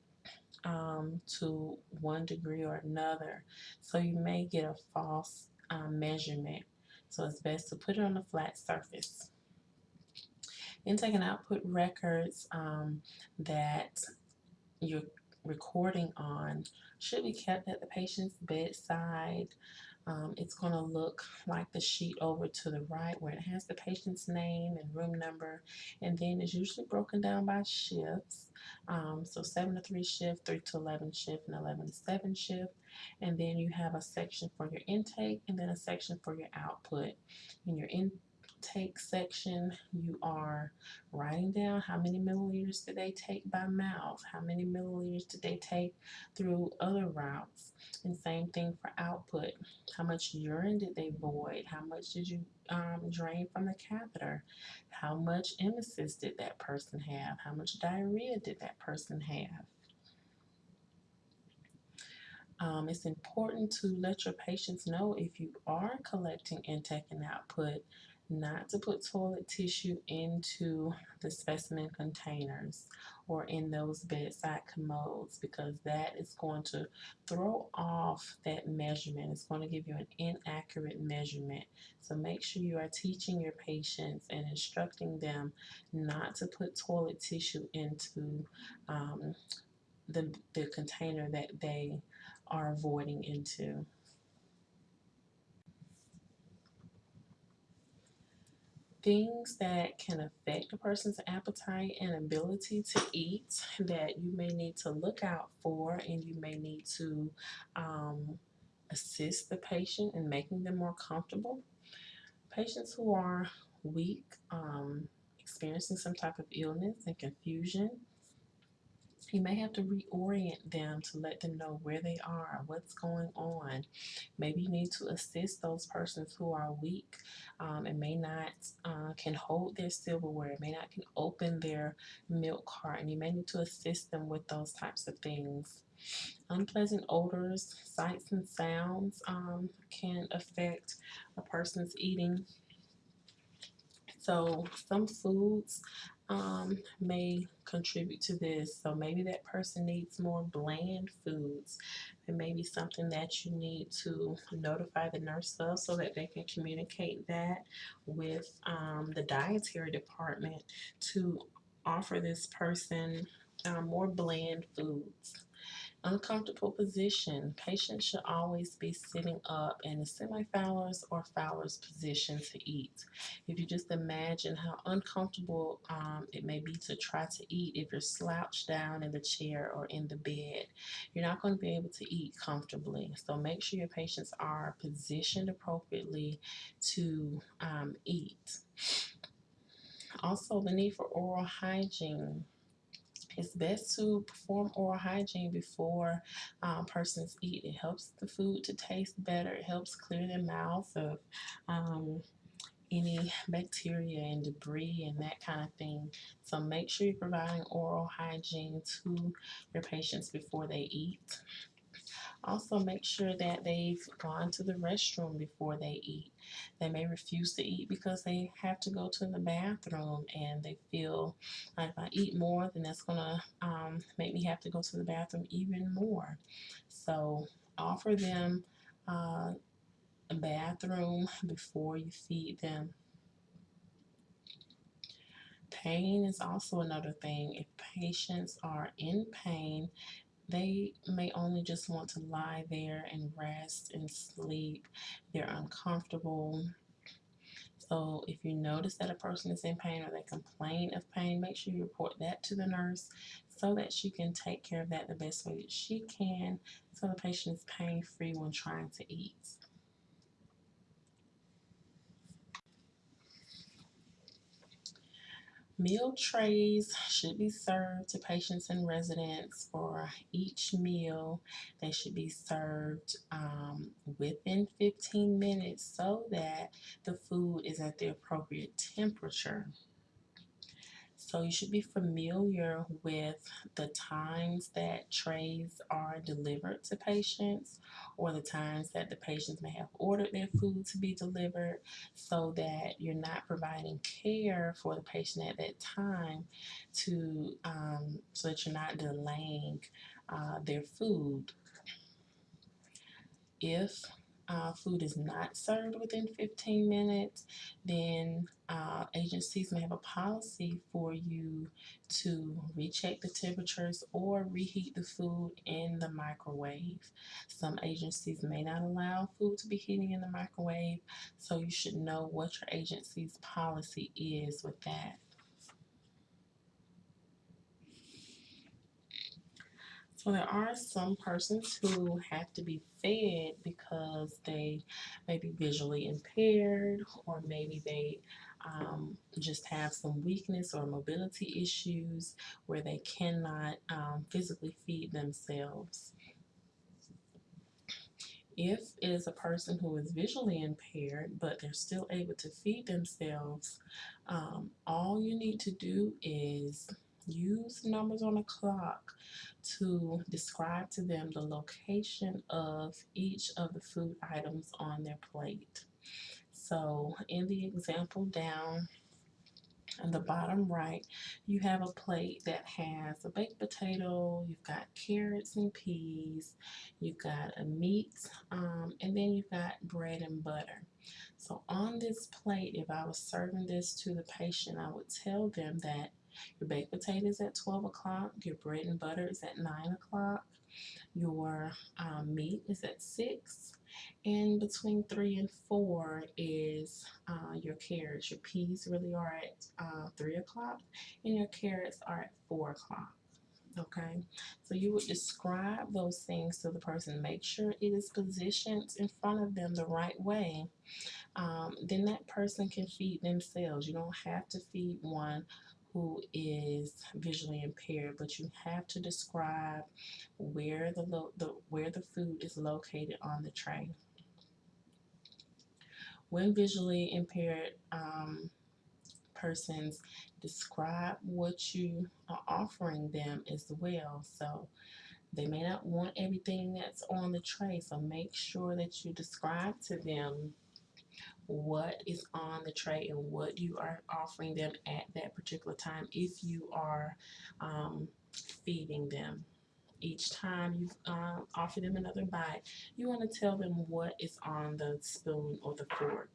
um, to one degree or another. So you may get a false um, measurement. So it's best to put it on a flat surface. Intake and output records um, that you're recording on should be kept at the patient's bedside um, it's going to look like the sheet over to the right where it has the patient's name and room number and then it's usually broken down by shifts. Um, so 7 to 3 shift, 3 to 11 shift, and 11 to 7 shift. And then you have a section for your intake and then a section for your output. In your intake section, you are writing down how many milliliters did they take by mouth, how many milliliters did they take through other routes. And same thing for output. How much urine did they void? How much did you um, drain from the catheter? How much emesis did that person have? How much diarrhea did that person have? Um, it's important to let your patients know if you are collecting intake and output not to put toilet tissue into the specimen containers or in those bedside commodes because that is going to throw off that measurement. It's going to give you an inaccurate measurement. So make sure you are teaching your patients and instructing them not to put toilet tissue into um, the, the container that they are voiding into. Things that can affect a person's appetite and ability to eat that you may need to look out for and you may need to um, assist the patient in making them more comfortable. Patients who are weak, um, experiencing some type of illness and confusion, you may have to reorient them to let them know where they are, what's going on. Maybe you need to assist those persons who are weak um, and may not uh, can hold their silverware, may not can open their milk carton. You may need to assist them with those types of things. Unpleasant odors, sights, and sounds um, can affect a person's eating. So some foods um, may contribute to this. So maybe that person needs more bland foods. It may be something that you need to notify the nurse of so that they can communicate that with um, the dietary department to offer this person um, more bland foods. Uncomfortable position. Patients should always be sitting up in a semi-Fowler's or Fowler's position to eat. If you just imagine how uncomfortable um, it may be to try to eat if you're slouched down in the chair or in the bed, you're not going to be able to eat comfortably. So make sure your patients are positioned appropriately to um, eat. Also, the need for oral hygiene. It's best to perform oral hygiene before um, persons eat. It helps the food to taste better. It helps clear their mouth of um, any bacteria and debris and that kind of thing. So make sure you're providing oral hygiene to your patients before they eat. Also make sure that they've gone to the restroom before they eat. They may refuse to eat because they have to go to the bathroom and they feel like if I eat more then that's going to um, make me have to go to the bathroom even more. So offer them uh, a bathroom before you feed them. Pain is also another thing. If patients are in pain, they may only just want to lie there and rest and sleep. They're uncomfortable. So if you notice that a person is in pain or they complain of pain, make sure you report that to the nurse so that she can take care of that the best way that she can so the patient is pain free when trying to eat. Meal trays should be served to patients and residents for each meal. They should be served um, within 15 minutes so that the food is at the appropriate temperature. So you should be familiar with the times that trays are delivered to patients or the times that the patients may have ordered their food to be delivered so that you're not providing care for the patient at that time to um, so that you're not delaying uh, their food. If uh, food is not served within 15 minutes, then uh, agencies may have a policy for you to recheck the temperatures or reheat the food in the microwave. Some agencies may not allow food to be heating in the microwave, so you should know what your agency's policy is with that. So there are some persons who have to be fed because they may be visually impaired or maybe they um, just have some weakness or mobility issues where they cannot um, physically feed themselves. If it is a person who is visually impaired but they're still able to feed themselves, um, all you need to do is use numbers on a clock to describe to them the location of each of the food items on their plate. So in the example down on the bottom right, you have a plate that has a baked potato, you've got carrots and peas, you've got a meat, um, and then you've got bread and butter. So on this plate, if I was serving this to the patient, I would tell them that your baked potatoes at 12 o'clock. Your bread and butter is at 9 o'clock. Your um, meat is at 6. And between 3 and 4 is uh, your carrots. Your peas really are at uh, 3 o'clock. And your carrots are at 4 o'clock. Okay, so you would describe those things to the person. Make sure it is positioned in front of them the right way. Um, then that person can feed themselves. You don't have to feed one who is visually impaired, but you have to describe where the, the where the food is located on the tray. When visually impaired um, persons describe what you are offering them as well. So they may not want everything that's on the tray, so make sure that you describe to them what is on the tray and what you are offering them at that particular time if you are um, feeding them. Each time you uh, offer them another bite, you want to tell them what is on the spoon or the fork.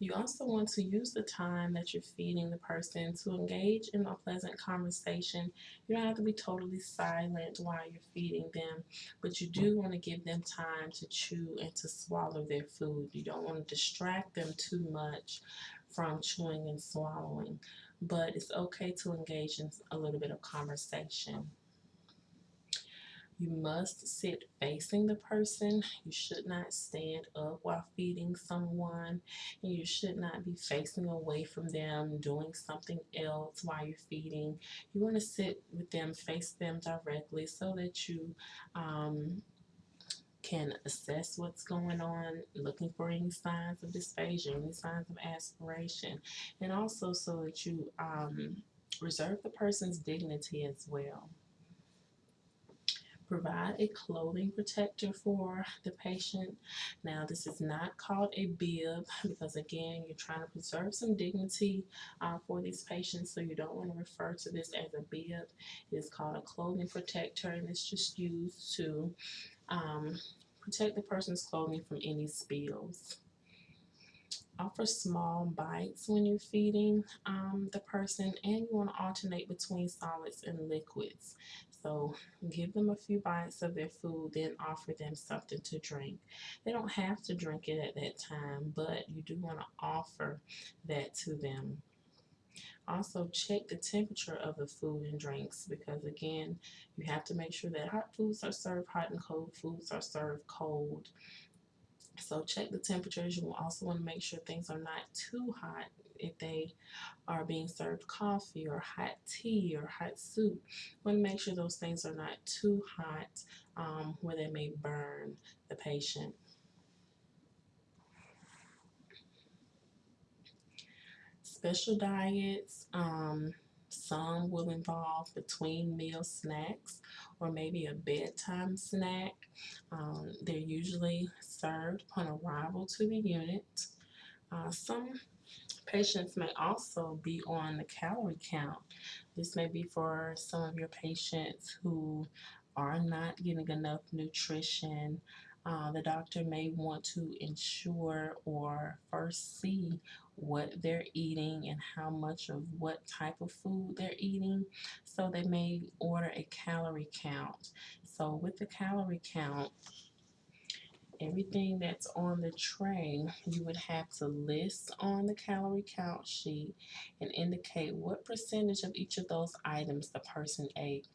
You also want to use the time that you're feeding the person to engage in a pleasant conversation. You don't have to be totally silent while you're feeding them, but you do want to give them time to chew and to swallow their food. You don't want to distract them too much from chewing and swallowing, but it's okay to engage in a little bit of conversation. You must sit facing the person. You should not stand up while feeding someone. And you should not be facing away from them, doing something else while you're feeding. You want to sit with them, face them directly so that you um, can assess what's going on, looking for any signs of dysphagia, any signs of aspiration, and also so that you um, reserve the person's dignity as well. Provide a clothing protector for the patient. Now, this is not called a bib because, again, you're trying to preserve some dignity uh, for these patients, so you don't want to refer to this as a bib. It is called a clothing protector, and it's just used to um, Protect the person's clothing from any spills. Offer small bites when you're feeding um, the person, and you want to alternate between solids and liquids. So give them a few bites of their food, then offer them something to drink. They don't have to drink it at that time, but you do want to offer that to them. Also, check the temperature of the food and drinks because, again, you have to make sure that hot foods are served hot and cold foods are served cold. So, check the temperatures. You will also want to make sure things are not too hot if they are being served coffee or hot tea or hot soup. You want to make sure those things are not too hot um, where they may burn the patient. special diets. Um, some will involve between meal snacks or maybe a bedtime snack. Um, they're usually served upon arrival to the unit. Uh, some patients may also be on the calorie count. This may be for some of your patients who are not getting enough nutrition uh, the doctor may want to ensure or first see what they're eating and how much of what type of food they're eating. So they may order a calorie count. So with the calorie count, everything that's on the tray, you would have to list on the calorie count sheet and indicate what percentage of each of those items the person ate.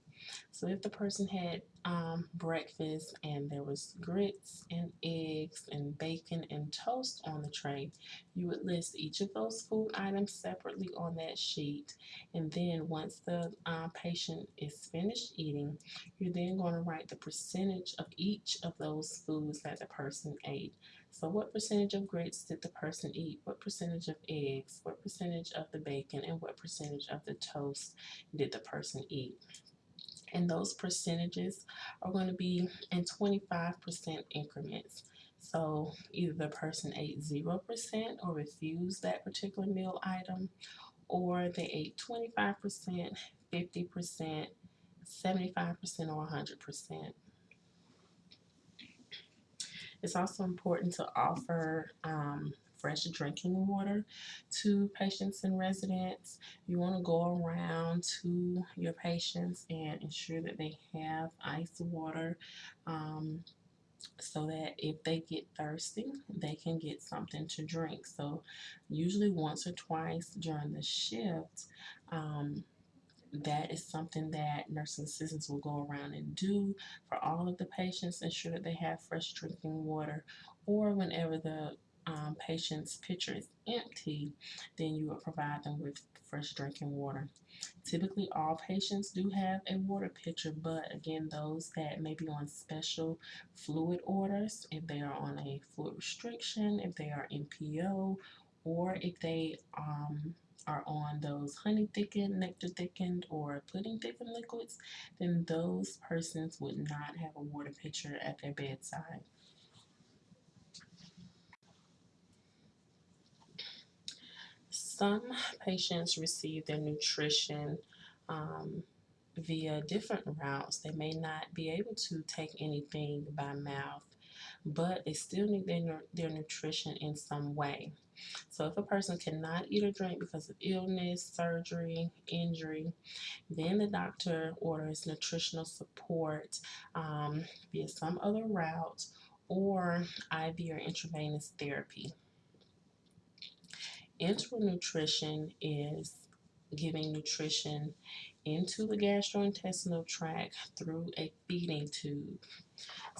So if the person had um, breakfast and there was grits and eggs and bacon and toast on the tray, you would list each of those food items separately on that sheet. And then once the uh, patient is finished eating, you're then going to write the percentage of each of those foods that the person ate. So what percentage of grits did the person eat? What percentage of eggs? What percentage of the bacon? And what percentage of the toast did the person eat? And those percentages are going to be in 25% increments. So either the person ate 0% or refused that particular meal item, or they ate 25%, 50%, 75%, or 100%. It's also important to offer um, fresh drinking water to patients and residents. You want to go around to your patients and ensure that they have ice water um, so that if they get thirsty, they can get something to drink. So usually once or twice during the shift, um, that is something that nursing assistants will go around and do for all of the patients, ensure that they have fresh drinking water, or whenever the um, patient's pitcher is empty, then you would provide them with fresh drinking water. Typically, all patients do have a water pitcher, but again, those that may be on special fluid orders, if they are on a fluid restriction, if they are NPO, or if they um, are on those honey thickened, nectar thickened, or pudding thickened liquids, then those persons would not have a water pitcher at their bedside. Some patients receive their nutrition um, via different routes. They may not be able to take anything by mouth, but they still need their, their nutrition in some way. So if a person cannot eat or drink because of illness, surgery, injury, then the doctor orders nutritional support um, via some other route or IV or intravenous therapy. Enteral nutrition is giving nutrition into the gastrointestinal tract through a feeding tube.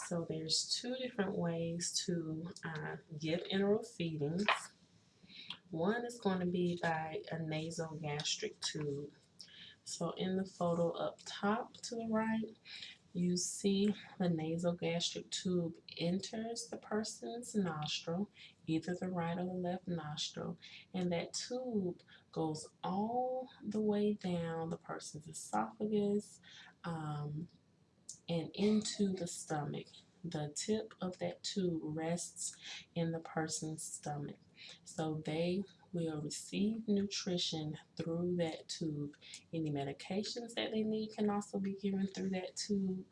So there's two different ways to uh, give enteral feedings. One is going to be by a nasogastric tube. So in the photo up top to the right, you see the nasogastric tube enters the person's nostril, either the right or the left nostril, and that tube goes all the way down the person's esophagus um, and into the stomach. The tip of that tube rests in the person's stomach. So they will receive nutrition through that tube. Any medications that they need can also be given through that tube.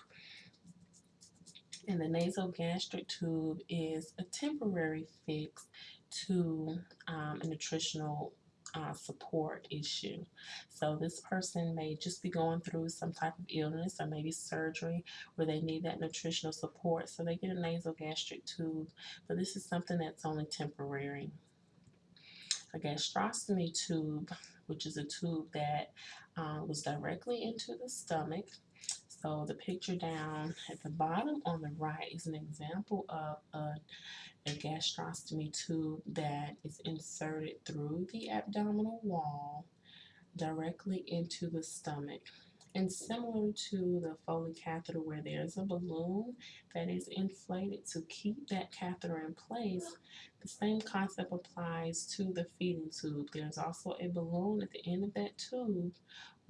And the nasogastric tube is a temporary fix to um, a nutritional uh, support issue. So this person may just be going through some type of illness or maybe surgery where they need that nutritional support. So they get a nasogastric tube, but this is something that's only temporary. A gastrostomy tube, which is a tube that uh, was directly into the stomach. So the picture down at the bottom on the right is an example of a a gastrostomy tube that is inserted through the abdominal wall directly into the stomach. And similar to the Foley catheter where there's a balloon that is inflated to keep that catheter in place, the same concept applies to the feeding tube. There's also a balloon at the end of that tube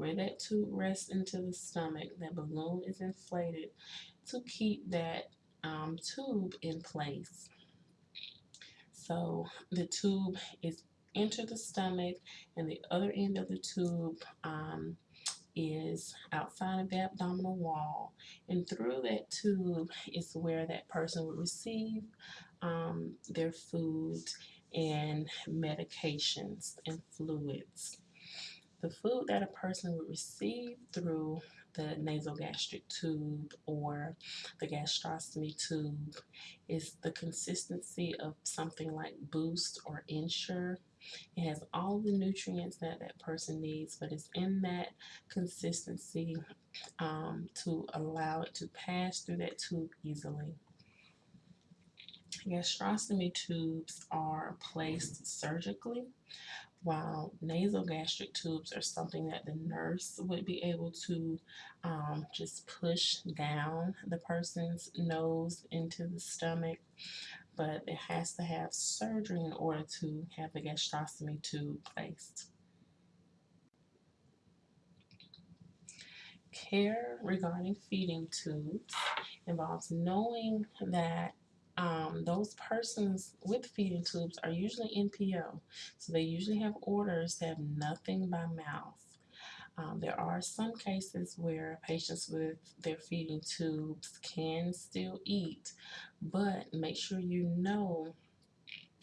where that tube rests into the stomach. That balloon is inflated to keep that um, tube in place. So the tube is into the stomach and the other end of the tube um, is outside of the abdominal wall and through that tube is where that person would receive um, their food and medications and fluids. The food that a person would receive through the nasogastric tube or the gastrostomy tube is the consistency of something like Boost or Ensure. It has all the nutrients that that person needs, but it's in that consistency um, to allow it to pass through that tube easily. Gastrostomy tubes are placed surgically while nasogastric tubes are something that the nurse would be able to um, just push down the person's nose into the stomach, but it has to have surgery in order to have the gastrostomy tube placed. Care regarding feeding tubes involves knowing that um, those persons with feeding tubes are usually NPO. So they usually have orders to have nothing by mouth. Um, there are some cases where patients with their feeding tubes can still eat, but make sure you know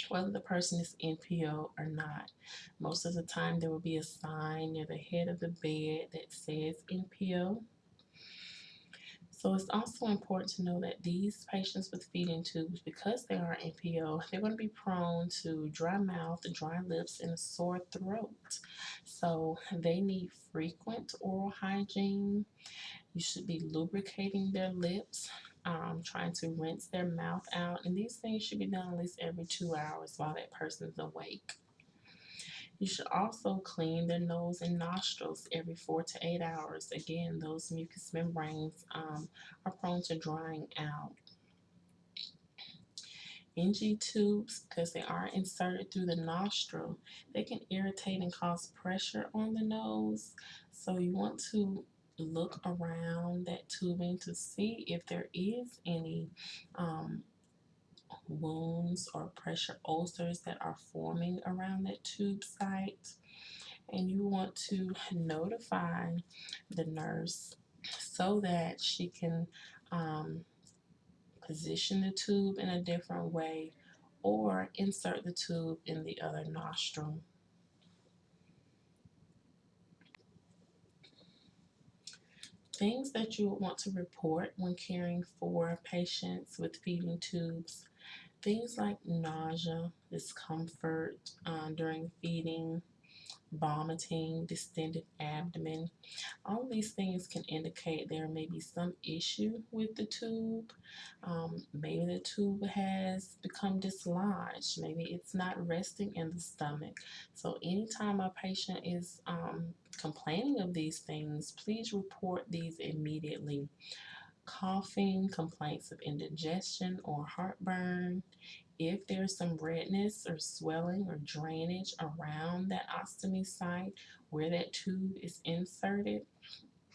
whether the person is NPO or not. Most of the time, there will be a sign near the head of the bed that says NPO. So it's also important to know that these patients with feeding tubes, because they are NPO, they're going to be prone to dry mouth, dry lips, and a sore throat. So they need frequent oral hygiene. You should be lubricating their lips, um, trying to rinse their mouth out, and these things should be done at least every two hours while that person's awake. You should also clean the nose and nostrils every four to eight hours. Again, those mucous membranes um, are prone to drying out. NG tubes, because they are inserted through the nostril, they can irritate and cause pressure on the nose. So you want to look around that tubing to see if there is any um, wounds or pressure ulcers that are forming around that tube site. And you want to notify the nurse so that she can um, position the tube in a different way or insert the tube in the other nostril. Things that you would want to report when caring for patients with feeding tubes Things like nausea, discomfort uh, during feeding, vomiting, distended abdomen. All these things can indicate there may be some issue with the tube. Um, maybe the tube has become dislodged. Maybe it's not resting in the stomach. So anytime a patient is um, complaining of these things, please report these immediately coughing, complaints of indigestion or heartburn, if there's some redness or swelling or drainage around that ostomy site where that tube is inserted,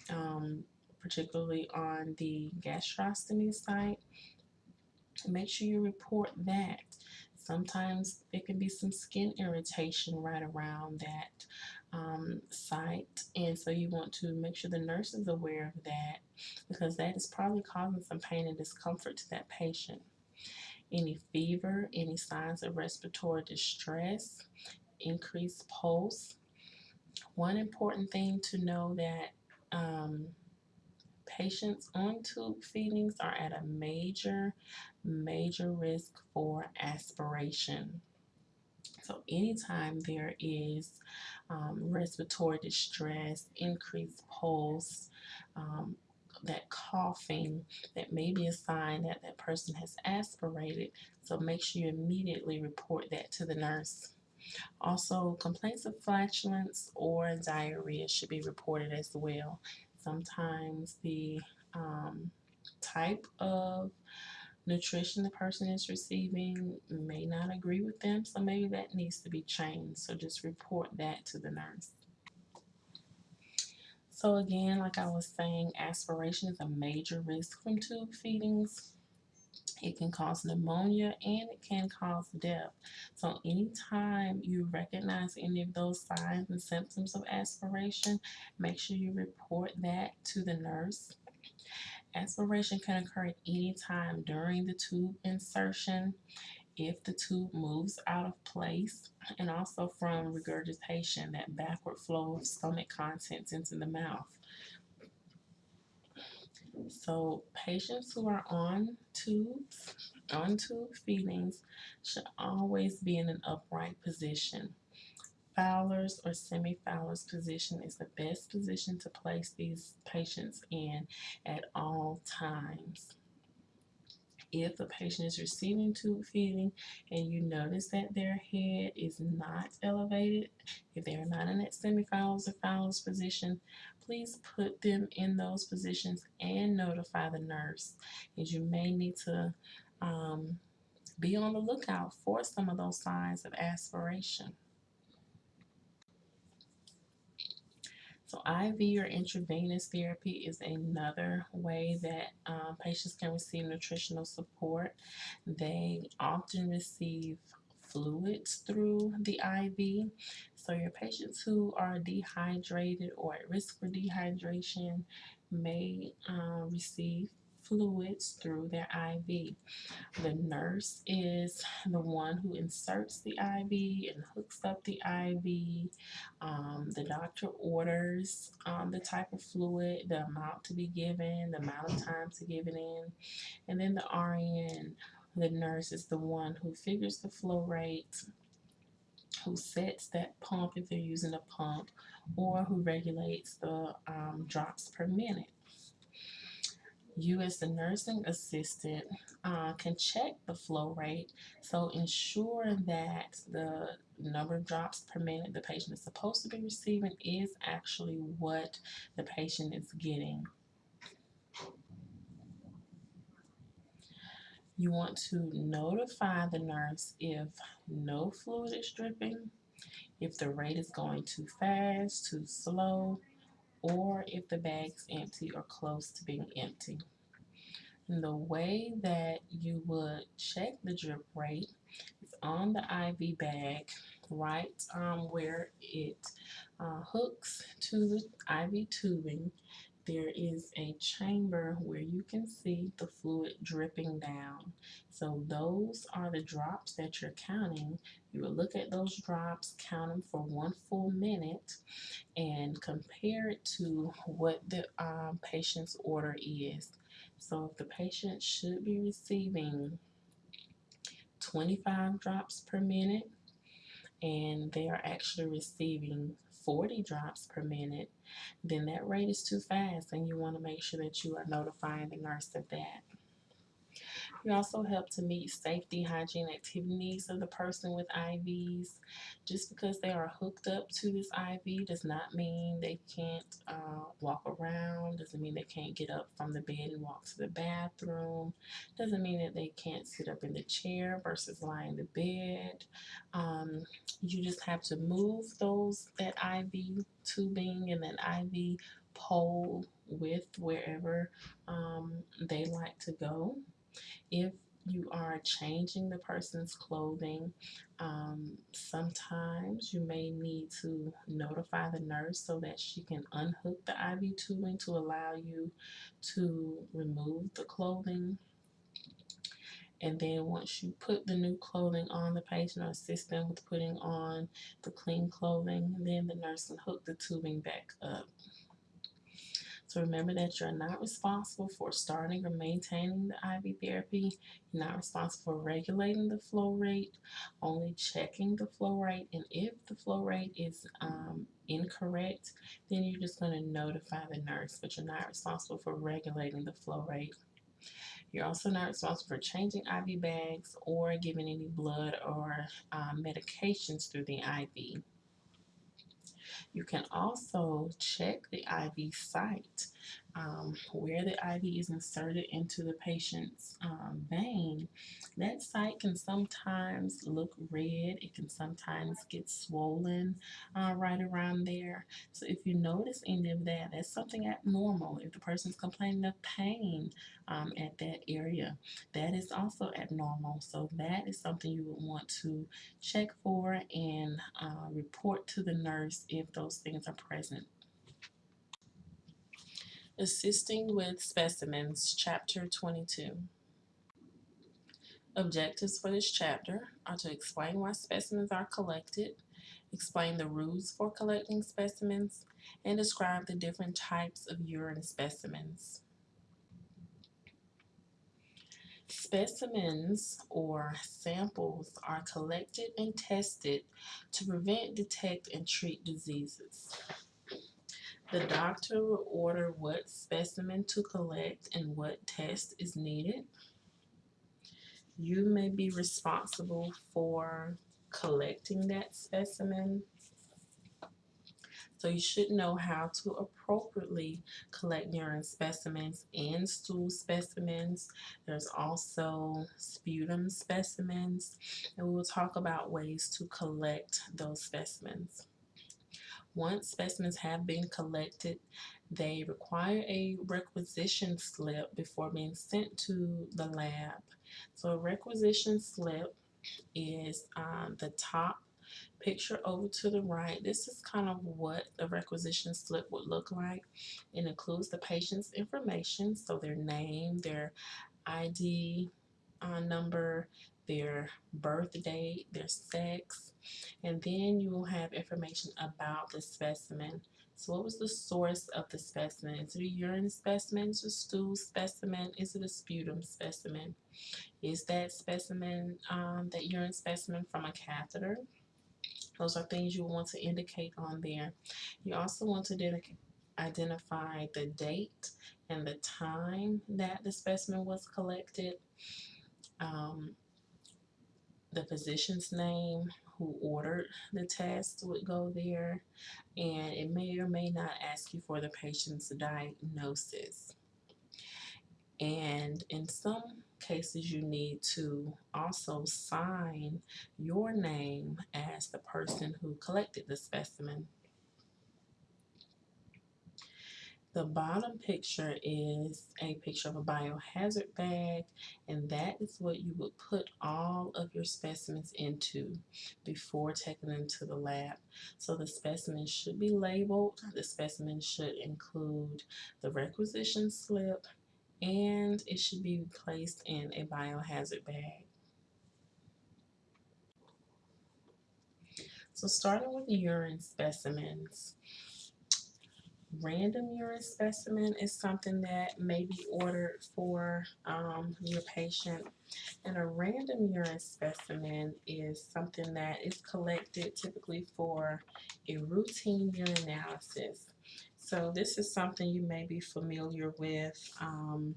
um, particularly on the gastrostomy site, make sure you report that. Sometimes it can be some skin irritation right around that um, site, and so you want to make sure the nurse is aware of that because that is probably causing some pain and discomfort to that patient. Any fever, any signs of respiratory distress, increased pulse. One important thing to know that um, patients on tube feedings are at a major, major risk for aspiration. So anytime there is um, respiratory distress, increased pulse, um, that coughing, that may be a sign that that person has aspirated. So make sure you immediately report that to the nurse. Also, complaints of flatulence or diarrhea should be reported as well. Sometimes the um, type of nutrition the person is receiving may not agree with them, so maybe that needs to be changed. So just report that to the nurse. So again, like I was saying, aspiration is a major risk from tube feedings. It can cause pneumonia and it can cause death. So anytime you recognize any of those signs and symptoms of aspiration, make sure you report that to the nurse. Aspiration can occur at any time during the tube insertion if the tube moves out of place and also from regurgitation, that backward flow of stomach contents into the mouth. So patients who are on tubes, on tube feedings, should always be in an upright position. Fowler's or semi-Fowler's position is the best position to place these patients in at all times. If a patient is receiving tube feeding and you notice that their head is not elevated, if they're not in that semi-Fowler's or Fowler's position, please put them in those positions and notify the nurse as you may need to um, be on the lookout for some of those signs of aspiration. So IV or intravenous therapy is another way that um, patients can receive nutritional support. They often receive fluids through the IV. So your patients who are dehydrated or at risk for dehydration may uh, receive fluids through their IV. The nurse is the one who inserts the IV and hooks up the IV. Um, the doctor orders um, the type of fluid, the amount to be given, the amount of time to give it in, and then the RN the nurse is the one who figures the flow rate, who sets that pump if they're using a pump, or who regulates the um, drops per minute. You, as the nursing assistant, uh, can check the flow rate, so ensure that the number of drops per minute the patient is supposed to be receiving is actually what the patient is getting. You want to notify the nurse if no fluid is dripping, if the rate is going too fast, too slow, or if the bag's empty or close to being empty. And the way that you would check the drip rate is on the IV bag, right um, where it uh, hooks to the IV tubing there is a chamber where you can see the fluid dripping down. So those are the drops that you're counting. You will look at those drops, count them for one full minute, and compare it to what the um, patient's order is. So if the patient should be receiving 25 drops per minute, and they are actually receiving 40 drops per minute, then that rate is too fast and you want to make sure that you are notifying the nurse of that. We also help to meet safety, hygiene, activity needs of the person with IVs. Just because they are hooked up to this IV does not mean they can't uh, walk around, doesn't mean they can't get up from the bed and walk to the bathroom, doesn't mean that they can't sit up in the chair versus lie in the bed. Um, you just have to move those, that IV tubing and that IV pole with wherever um, they like to go. If you are changing the person's clothing, um, sometimes you may need to notify the nurse so that she can unhook the IV tubing to allow you to remove the clothing. And then once you put the new clothing on the patient or assist them with putting on the clean clothing, then the nurse can hook the tubing back up. So remember that you're not responsible for starting or maintaining the IV therapy. You're not responsible for regulating the flow rate, only checking the flow rate. And if the flow rate is um, incorrect, then you're just going to notify the nurse, but you're not responsible for regulating the flow rate. You're also not responsible for changing IV bags or giving any blood or uh, medications through the IV. You can also check the IV site um, where the IV is inserted into the patient's um, vein. That site can sometimes look red, it can sometimes get swollen uh, right around there. So if you notice any of that, that's something abnormal. If the person's complaining of pain um, at that area, that is also abnormal. So that is something you would want to check for and uh, report to the nurse if those things are present. Assisting with Specimens, Chapter 22. Objectives for this chapter are to explain why specimens are collected, explain the rules for collecting specimens, and describe the different types of urine specimens. Specimens or samples are collected and tested to prevent, detect, and treat diseases. The doctor will order what specimen to collect and what test is needed. You may be responsible for collecting that specimen. So you should know how to appropriately collect urine specimens and stool specimens. There's also sputum specimens, and we will talk about ways to collect those specimens. Once specimens have been collected, they require a requisition slip before being sent to the lab. So a requisition slip is um, the top picture over to the right. This is kind of what the requisition slip would look like. It includes the patient's information, so their name, their ID uh, number, their birth date, their sex, and then you will have information about the specimen. So what was the source of the specimen? Is it a urine specimen? Is it a stool specimen? Is it a sputum specimen? Is that specimen, um, that urine specimen from a catheter? Those are things you want to indicate on there. You also want to identify the date and the time that the specimen was collected. Um, the physician's name who ordered the test would go there and it may or may not ask you for the patient's diagnosis. And in some cases you need to also sign your name as the person who collected the specimen. The bottom picture is a picture of a biohazard bag, and that is what you would put all of your specimens into before taking them to the lab. So the specimen should be labeled. The specimen should include the requisition slip, and it should be placed in a biohazard bag. So starting with urine specimens, random urine specimen is something that may be ordered for um, your patient. And a random urine specimen is something that is collected typically for a routine urine analysis. So this is something you may be familiar with um,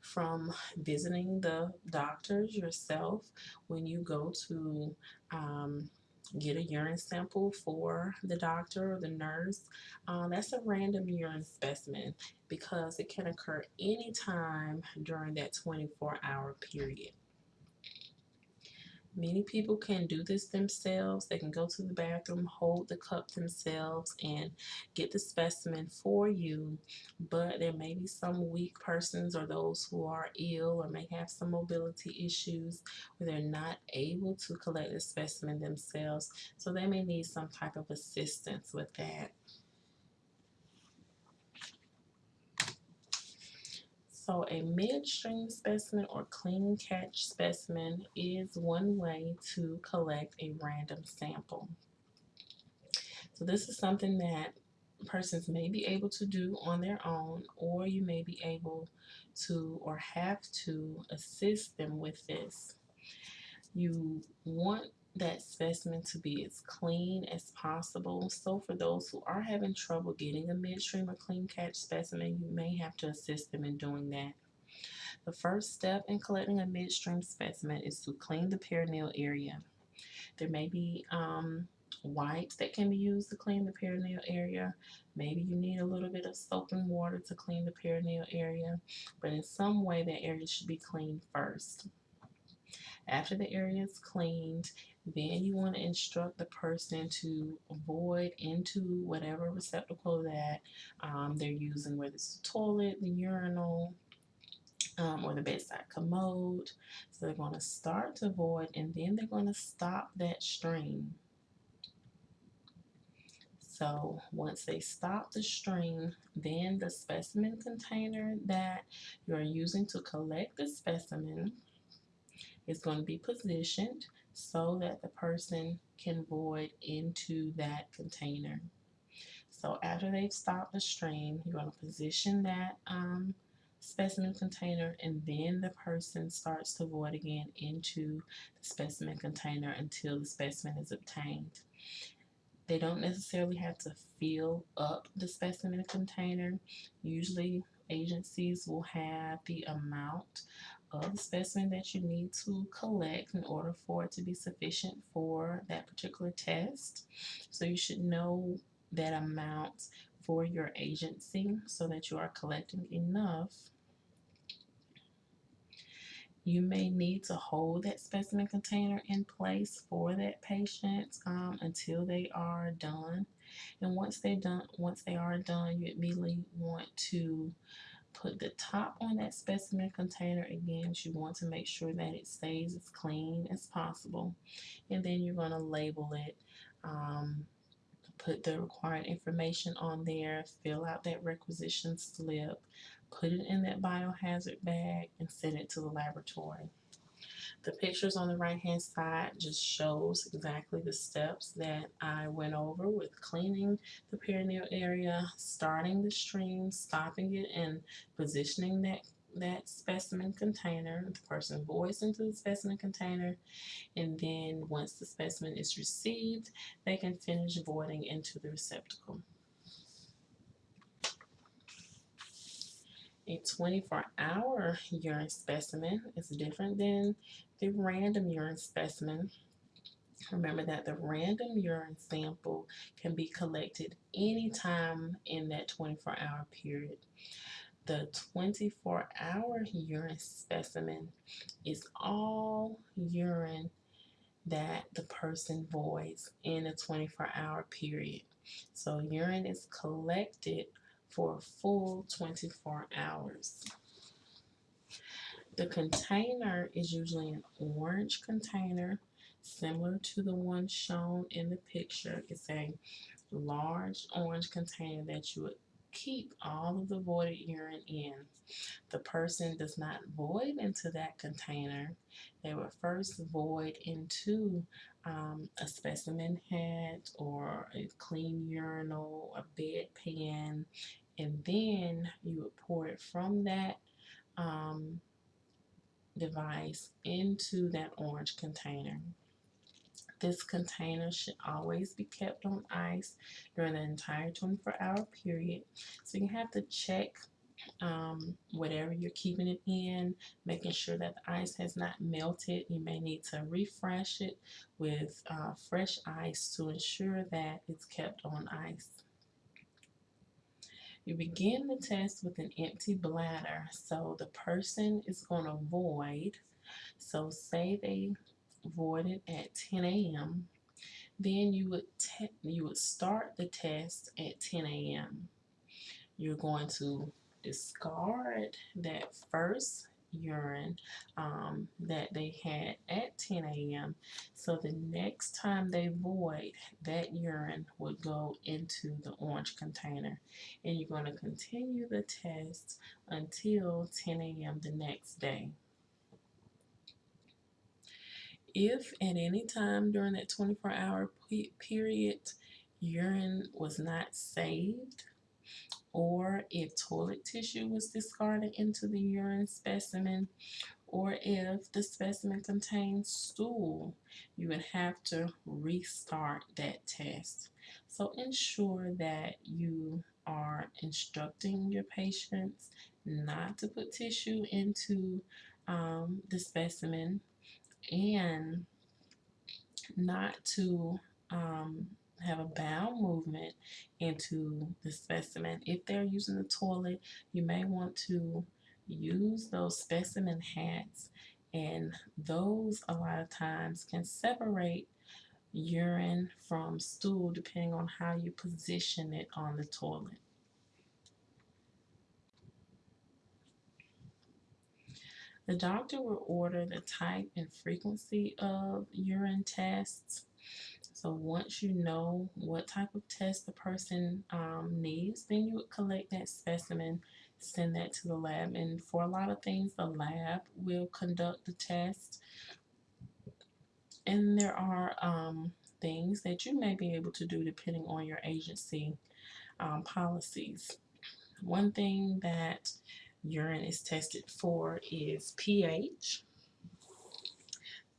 from visiting the doctors yourself when you go to um, get a urine sample for the doctor or the nurse. Um, that's a random urine specimen because it can occur anytime during that 24 hour period. Many people can do this themselves. They can go to the bathroom, hold the cup themselves, and get the specimen for you. But there may be some weak persons or those who are ill or may have some mobility issues where they're not able to collect the specimen themselves. So they may need some type of assistance with that. So a midstream specimen or clean catch specimen is one way to collect a random sample. So this is something that persons may be able to do on their own or you may be able to or have to assist them with this. You want that specimen to be as clean as possible. So for those who are having trouble getting a midstream or clean catch specimen, you may have to assist them in doing that. The first step in collecting a midstream specimen is to clean the perineal area. There may be um, wipes that can be used to clean the perineal area. Maybe you need a little bit of soap and water to clean the perineal area, but in some way that area should be cleaned first. After the area is cleaned, then you want to instruct the person to void into whatever receptacle that um, they're using, whether it's the toilet, the urinal, um, or the bedside commode. So they're going to start to void and then they're going to stop that stream. So once they stop the stream, then the specimen container that you're using to collect the specimen is going to be positioned so that the person can void into that container. So after they've stopped the stream, you're going to position that um, specimen container and then the person starts to void again into the specimen container until the specimen is obtained. They don't necessarily have to fill up the specimen container. Usually agencies will have the amount of the specimen that you need to collect in order for it to be sufficient for that particular test. So you should know that amount for your agency so that you are collecting enough. You may need to hold that specimen container in place for that patient um, until they are done. And once they're done, once they are done, you immediately want to put the top on that specimen container again you want to make sure that it stays as clean as possible. And then you're going to label it um, put the required information on there fill out that requisition slip put it in that biohazard bag and send it to the laboratory the pictures on the right hand side just shows exactly the steps that I went over with cleaning the perineal area, starting the stream, stopping it, and positioning that that specimen container. The person voids into the specimen container, and then once the specimen is received, they can finish voiding into the receptacle. A 24 hour urine specimen is different than the random urine specimen. Remember that the random urine sample can be collected anytime in that 24 hour period. The 24 hour urine specimen is all urine that the person voids in a 24 hour period. So urine is collected for a full 24 hours. The container is usually an orange container, similar to the one shown in the picture. It's a large orange container that you would keep all of the voided urine in. The person does not void into that container. They would first void into um, a specimen hat or a clean urinal, a bedpan, and then you would pour it from that um, device into that orange container. This container should always be kept on ice during the entire 24 hour period. So you have to check um, whatever you're keeping it in, making sure that the ice has not melted. You may need to refresh it with uh, fresh ice to ensure that it's kept on ice. You begin the test with an empty bladder. So the person is going to void. So say they voided at 10 a.m., then you would you would start the test at 10 a.m. You're going to discard that first urine um, that they had at 10 a.m. So the next time they void, that urine would go into the orange container. And you're going to continue the test until 10 a.m. the next day. If at any time during that 24 hour period urine was not saved, or if toilet tissue was discarded into the urine specimen, or if the specimen contains stool, you would have to restart that test. So ensure that you are instructing your patients not to put tissue into um, the specimen and not to um, have a bowel movement into the specimen. If they're using the toilet, you may want to use those specimen hats, and those a lot of times can separate urine from stool depending on how you position it on the toilet. The doctor will order the type and frequency of urine tests so once you know what type of test the person um, needs, then you would collect that specimen, send that to the lab. And for a lot of things, the lab will conduct the test. And there are um, things that you may be able to do depending on your agency um, policies. One thing that urine is tested for is pH.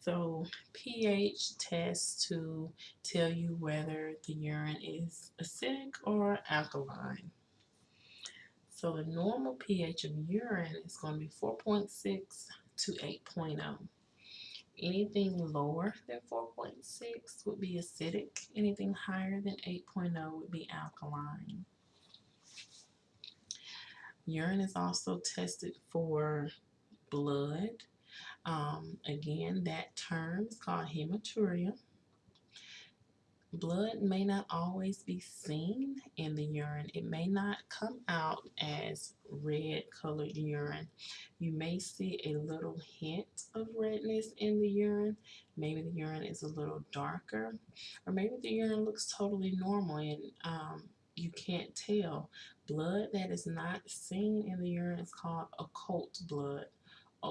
So pH tests to tell you whether the urine is acidic or alkaline. So the normal pH of urine is going to be 4.6 to 8.0. Anything lower than 4.6 would be acidic. Anything higher than 8.0 would be alkaline. Urine is also tested for blood, um, again, that term is called hematuria. Blood may not always be seen in the urine. It may not come out as red colored urine. You may see a little hint of redness in the urine. Maybe the urine is a little darker, or maybe the urine looks totally normal and um, you can't tell. Blood that is not seen in the urine is called occult blood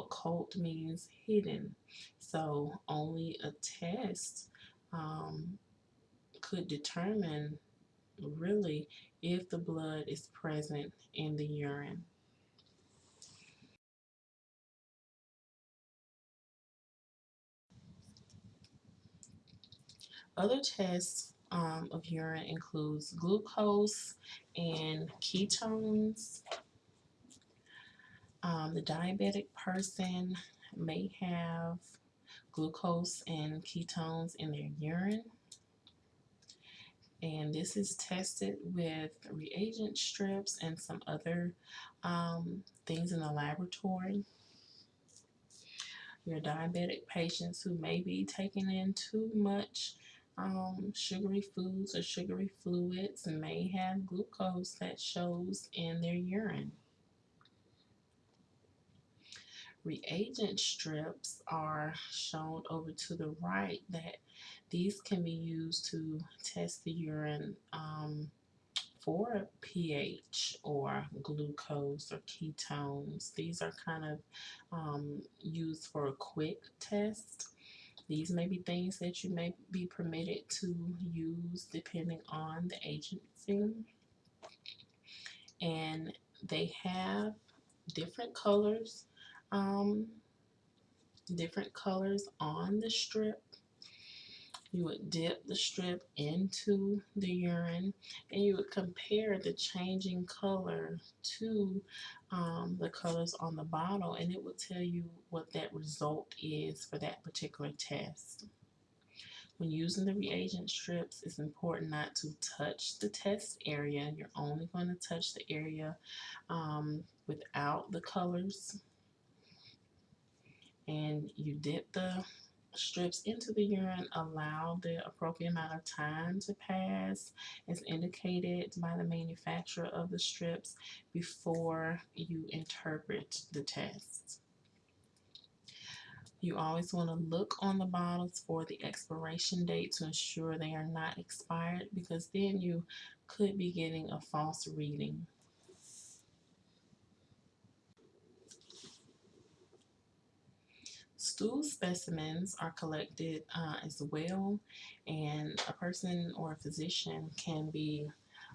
occult means hidden. So only a test um, could determine really if the blood is present in the urine. Other tests um, of urine includes glucose and ketones, um, the diabetic person may have glucose and ketones in their urine. And this is tested with reagent strips and some other um, things in the laboratory. Your diabetic patients who may be taking in too much um, sugary foods or sugary fluids may have glucose that shows in their urine. Reagent strips are shown over to the right that these can be used to test the urine um, for pH or glucose or ketones. These are kind of um, used for a quick test. These may be things that you may be permitted to use depending on the agency. And they have different colors um, different colors on the strip. You would dip the strip into the urine and you would compare the changing color to um, the colors on the bottle and it will tell you what that result is for that particular test. When using the reagent strips, it's important not to touch the test area. You're only going to touch the area um, without the colors and you dip the strips into the urine, allow the appropriate amount of time to pass as indicated by the manufacturer of the strips before you interpret the test. You always want to look on the bottles for the expiration date to ensure they are not expired because then you could be getting a false reading. Stool specimens are collected uh, as well, and a person or a physician can be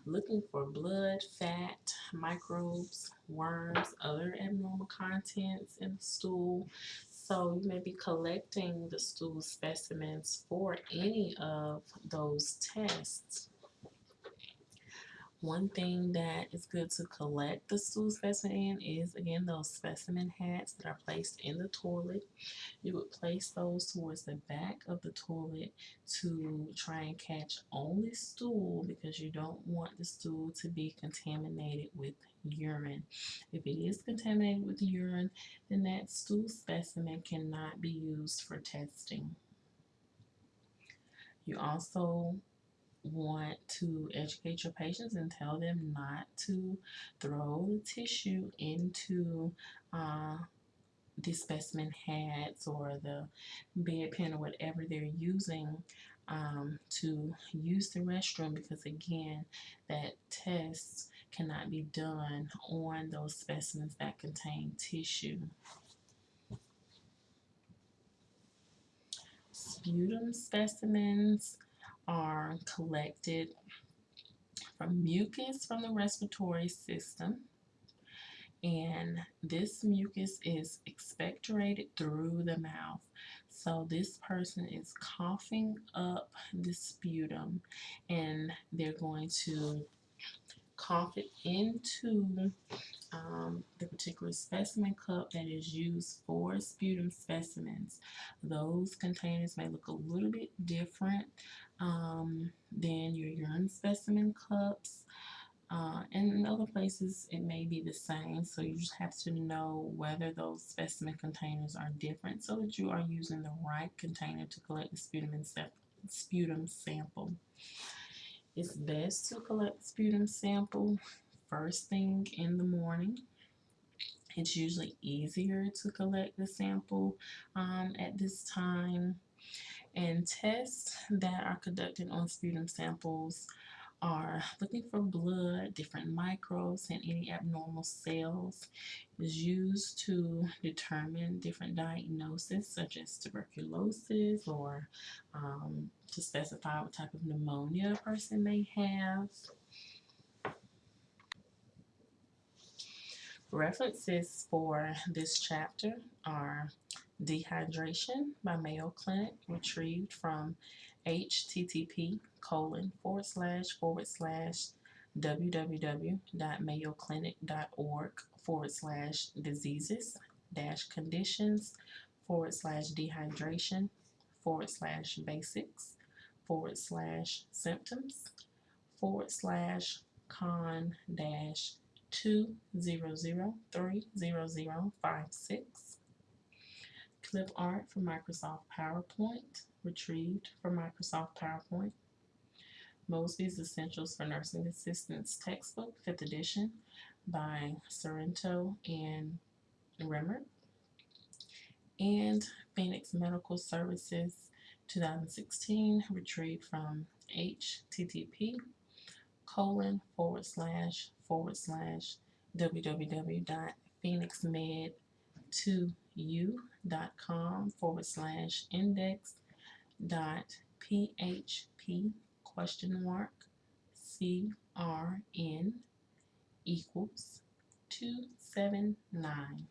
looking for blood, fat, microbes, worms, other abnormal contents in the stool. So you may be collecting the stool specimens for any of those tests. One thing that is good to collect the stool specimen in is again those specimen hats that are placed in the toilet. You would place those towards the back of the toilet to try and catch only stool because you don't want the stool to be contaminated with urine. If it is contaminated with urine, then that stool specimen cannot be used for testing. You also want to educate your patients and tell them not to throw the tissue into uh, the specimen hats or the bedpan or whatever they're using um, to use the restroom because again that test cannot be done on those specimens that contain tissue. Sputum specimens are collected from mucus from the respiratory system and this mucus is expectorated through the mouth. So this person is coughing up the sputum and they're going to cough it into um, the particular specimen cup that is used for sputum specimens. Those containers may look a little bit different um, than your urine specimen cups. Uh, and in other places it may be the same so you just have to know whether those specimen containers are different so that you are using the right container to collect the sputum, sputum sample. It's best to collect sputum sample first thing in the morning. It's usually easier to collect the sample um, at this time and tests that are conducted on sputum samples are looking for blood, different microbes, and any abnormal cells. is used to determine different diagnoses such as tuberculosis or um, to specify what type of pneumonia a person may have. References for this chapter are Dehydration by Mayo Clinic, retrieved from http colon forward slash forward slash www.mayoclinic.org forward slash diseases dash conditions forward slash dehydration forward slash basics forward slash symptoms forward slash con dash two zero zero three zero zero five six clip art from Microsoft PowerPoint retrieved from Microsoft PowerPoint. Mosby's Essentials for Nursing Assistants textbook, 5th edition by Sorrentino and Remmert. And Phoenix Medical Services 2016, retrieved from http colon forward slash forward slash www.phoenixmed2u.com forward slash index dot php question mark crn equals 279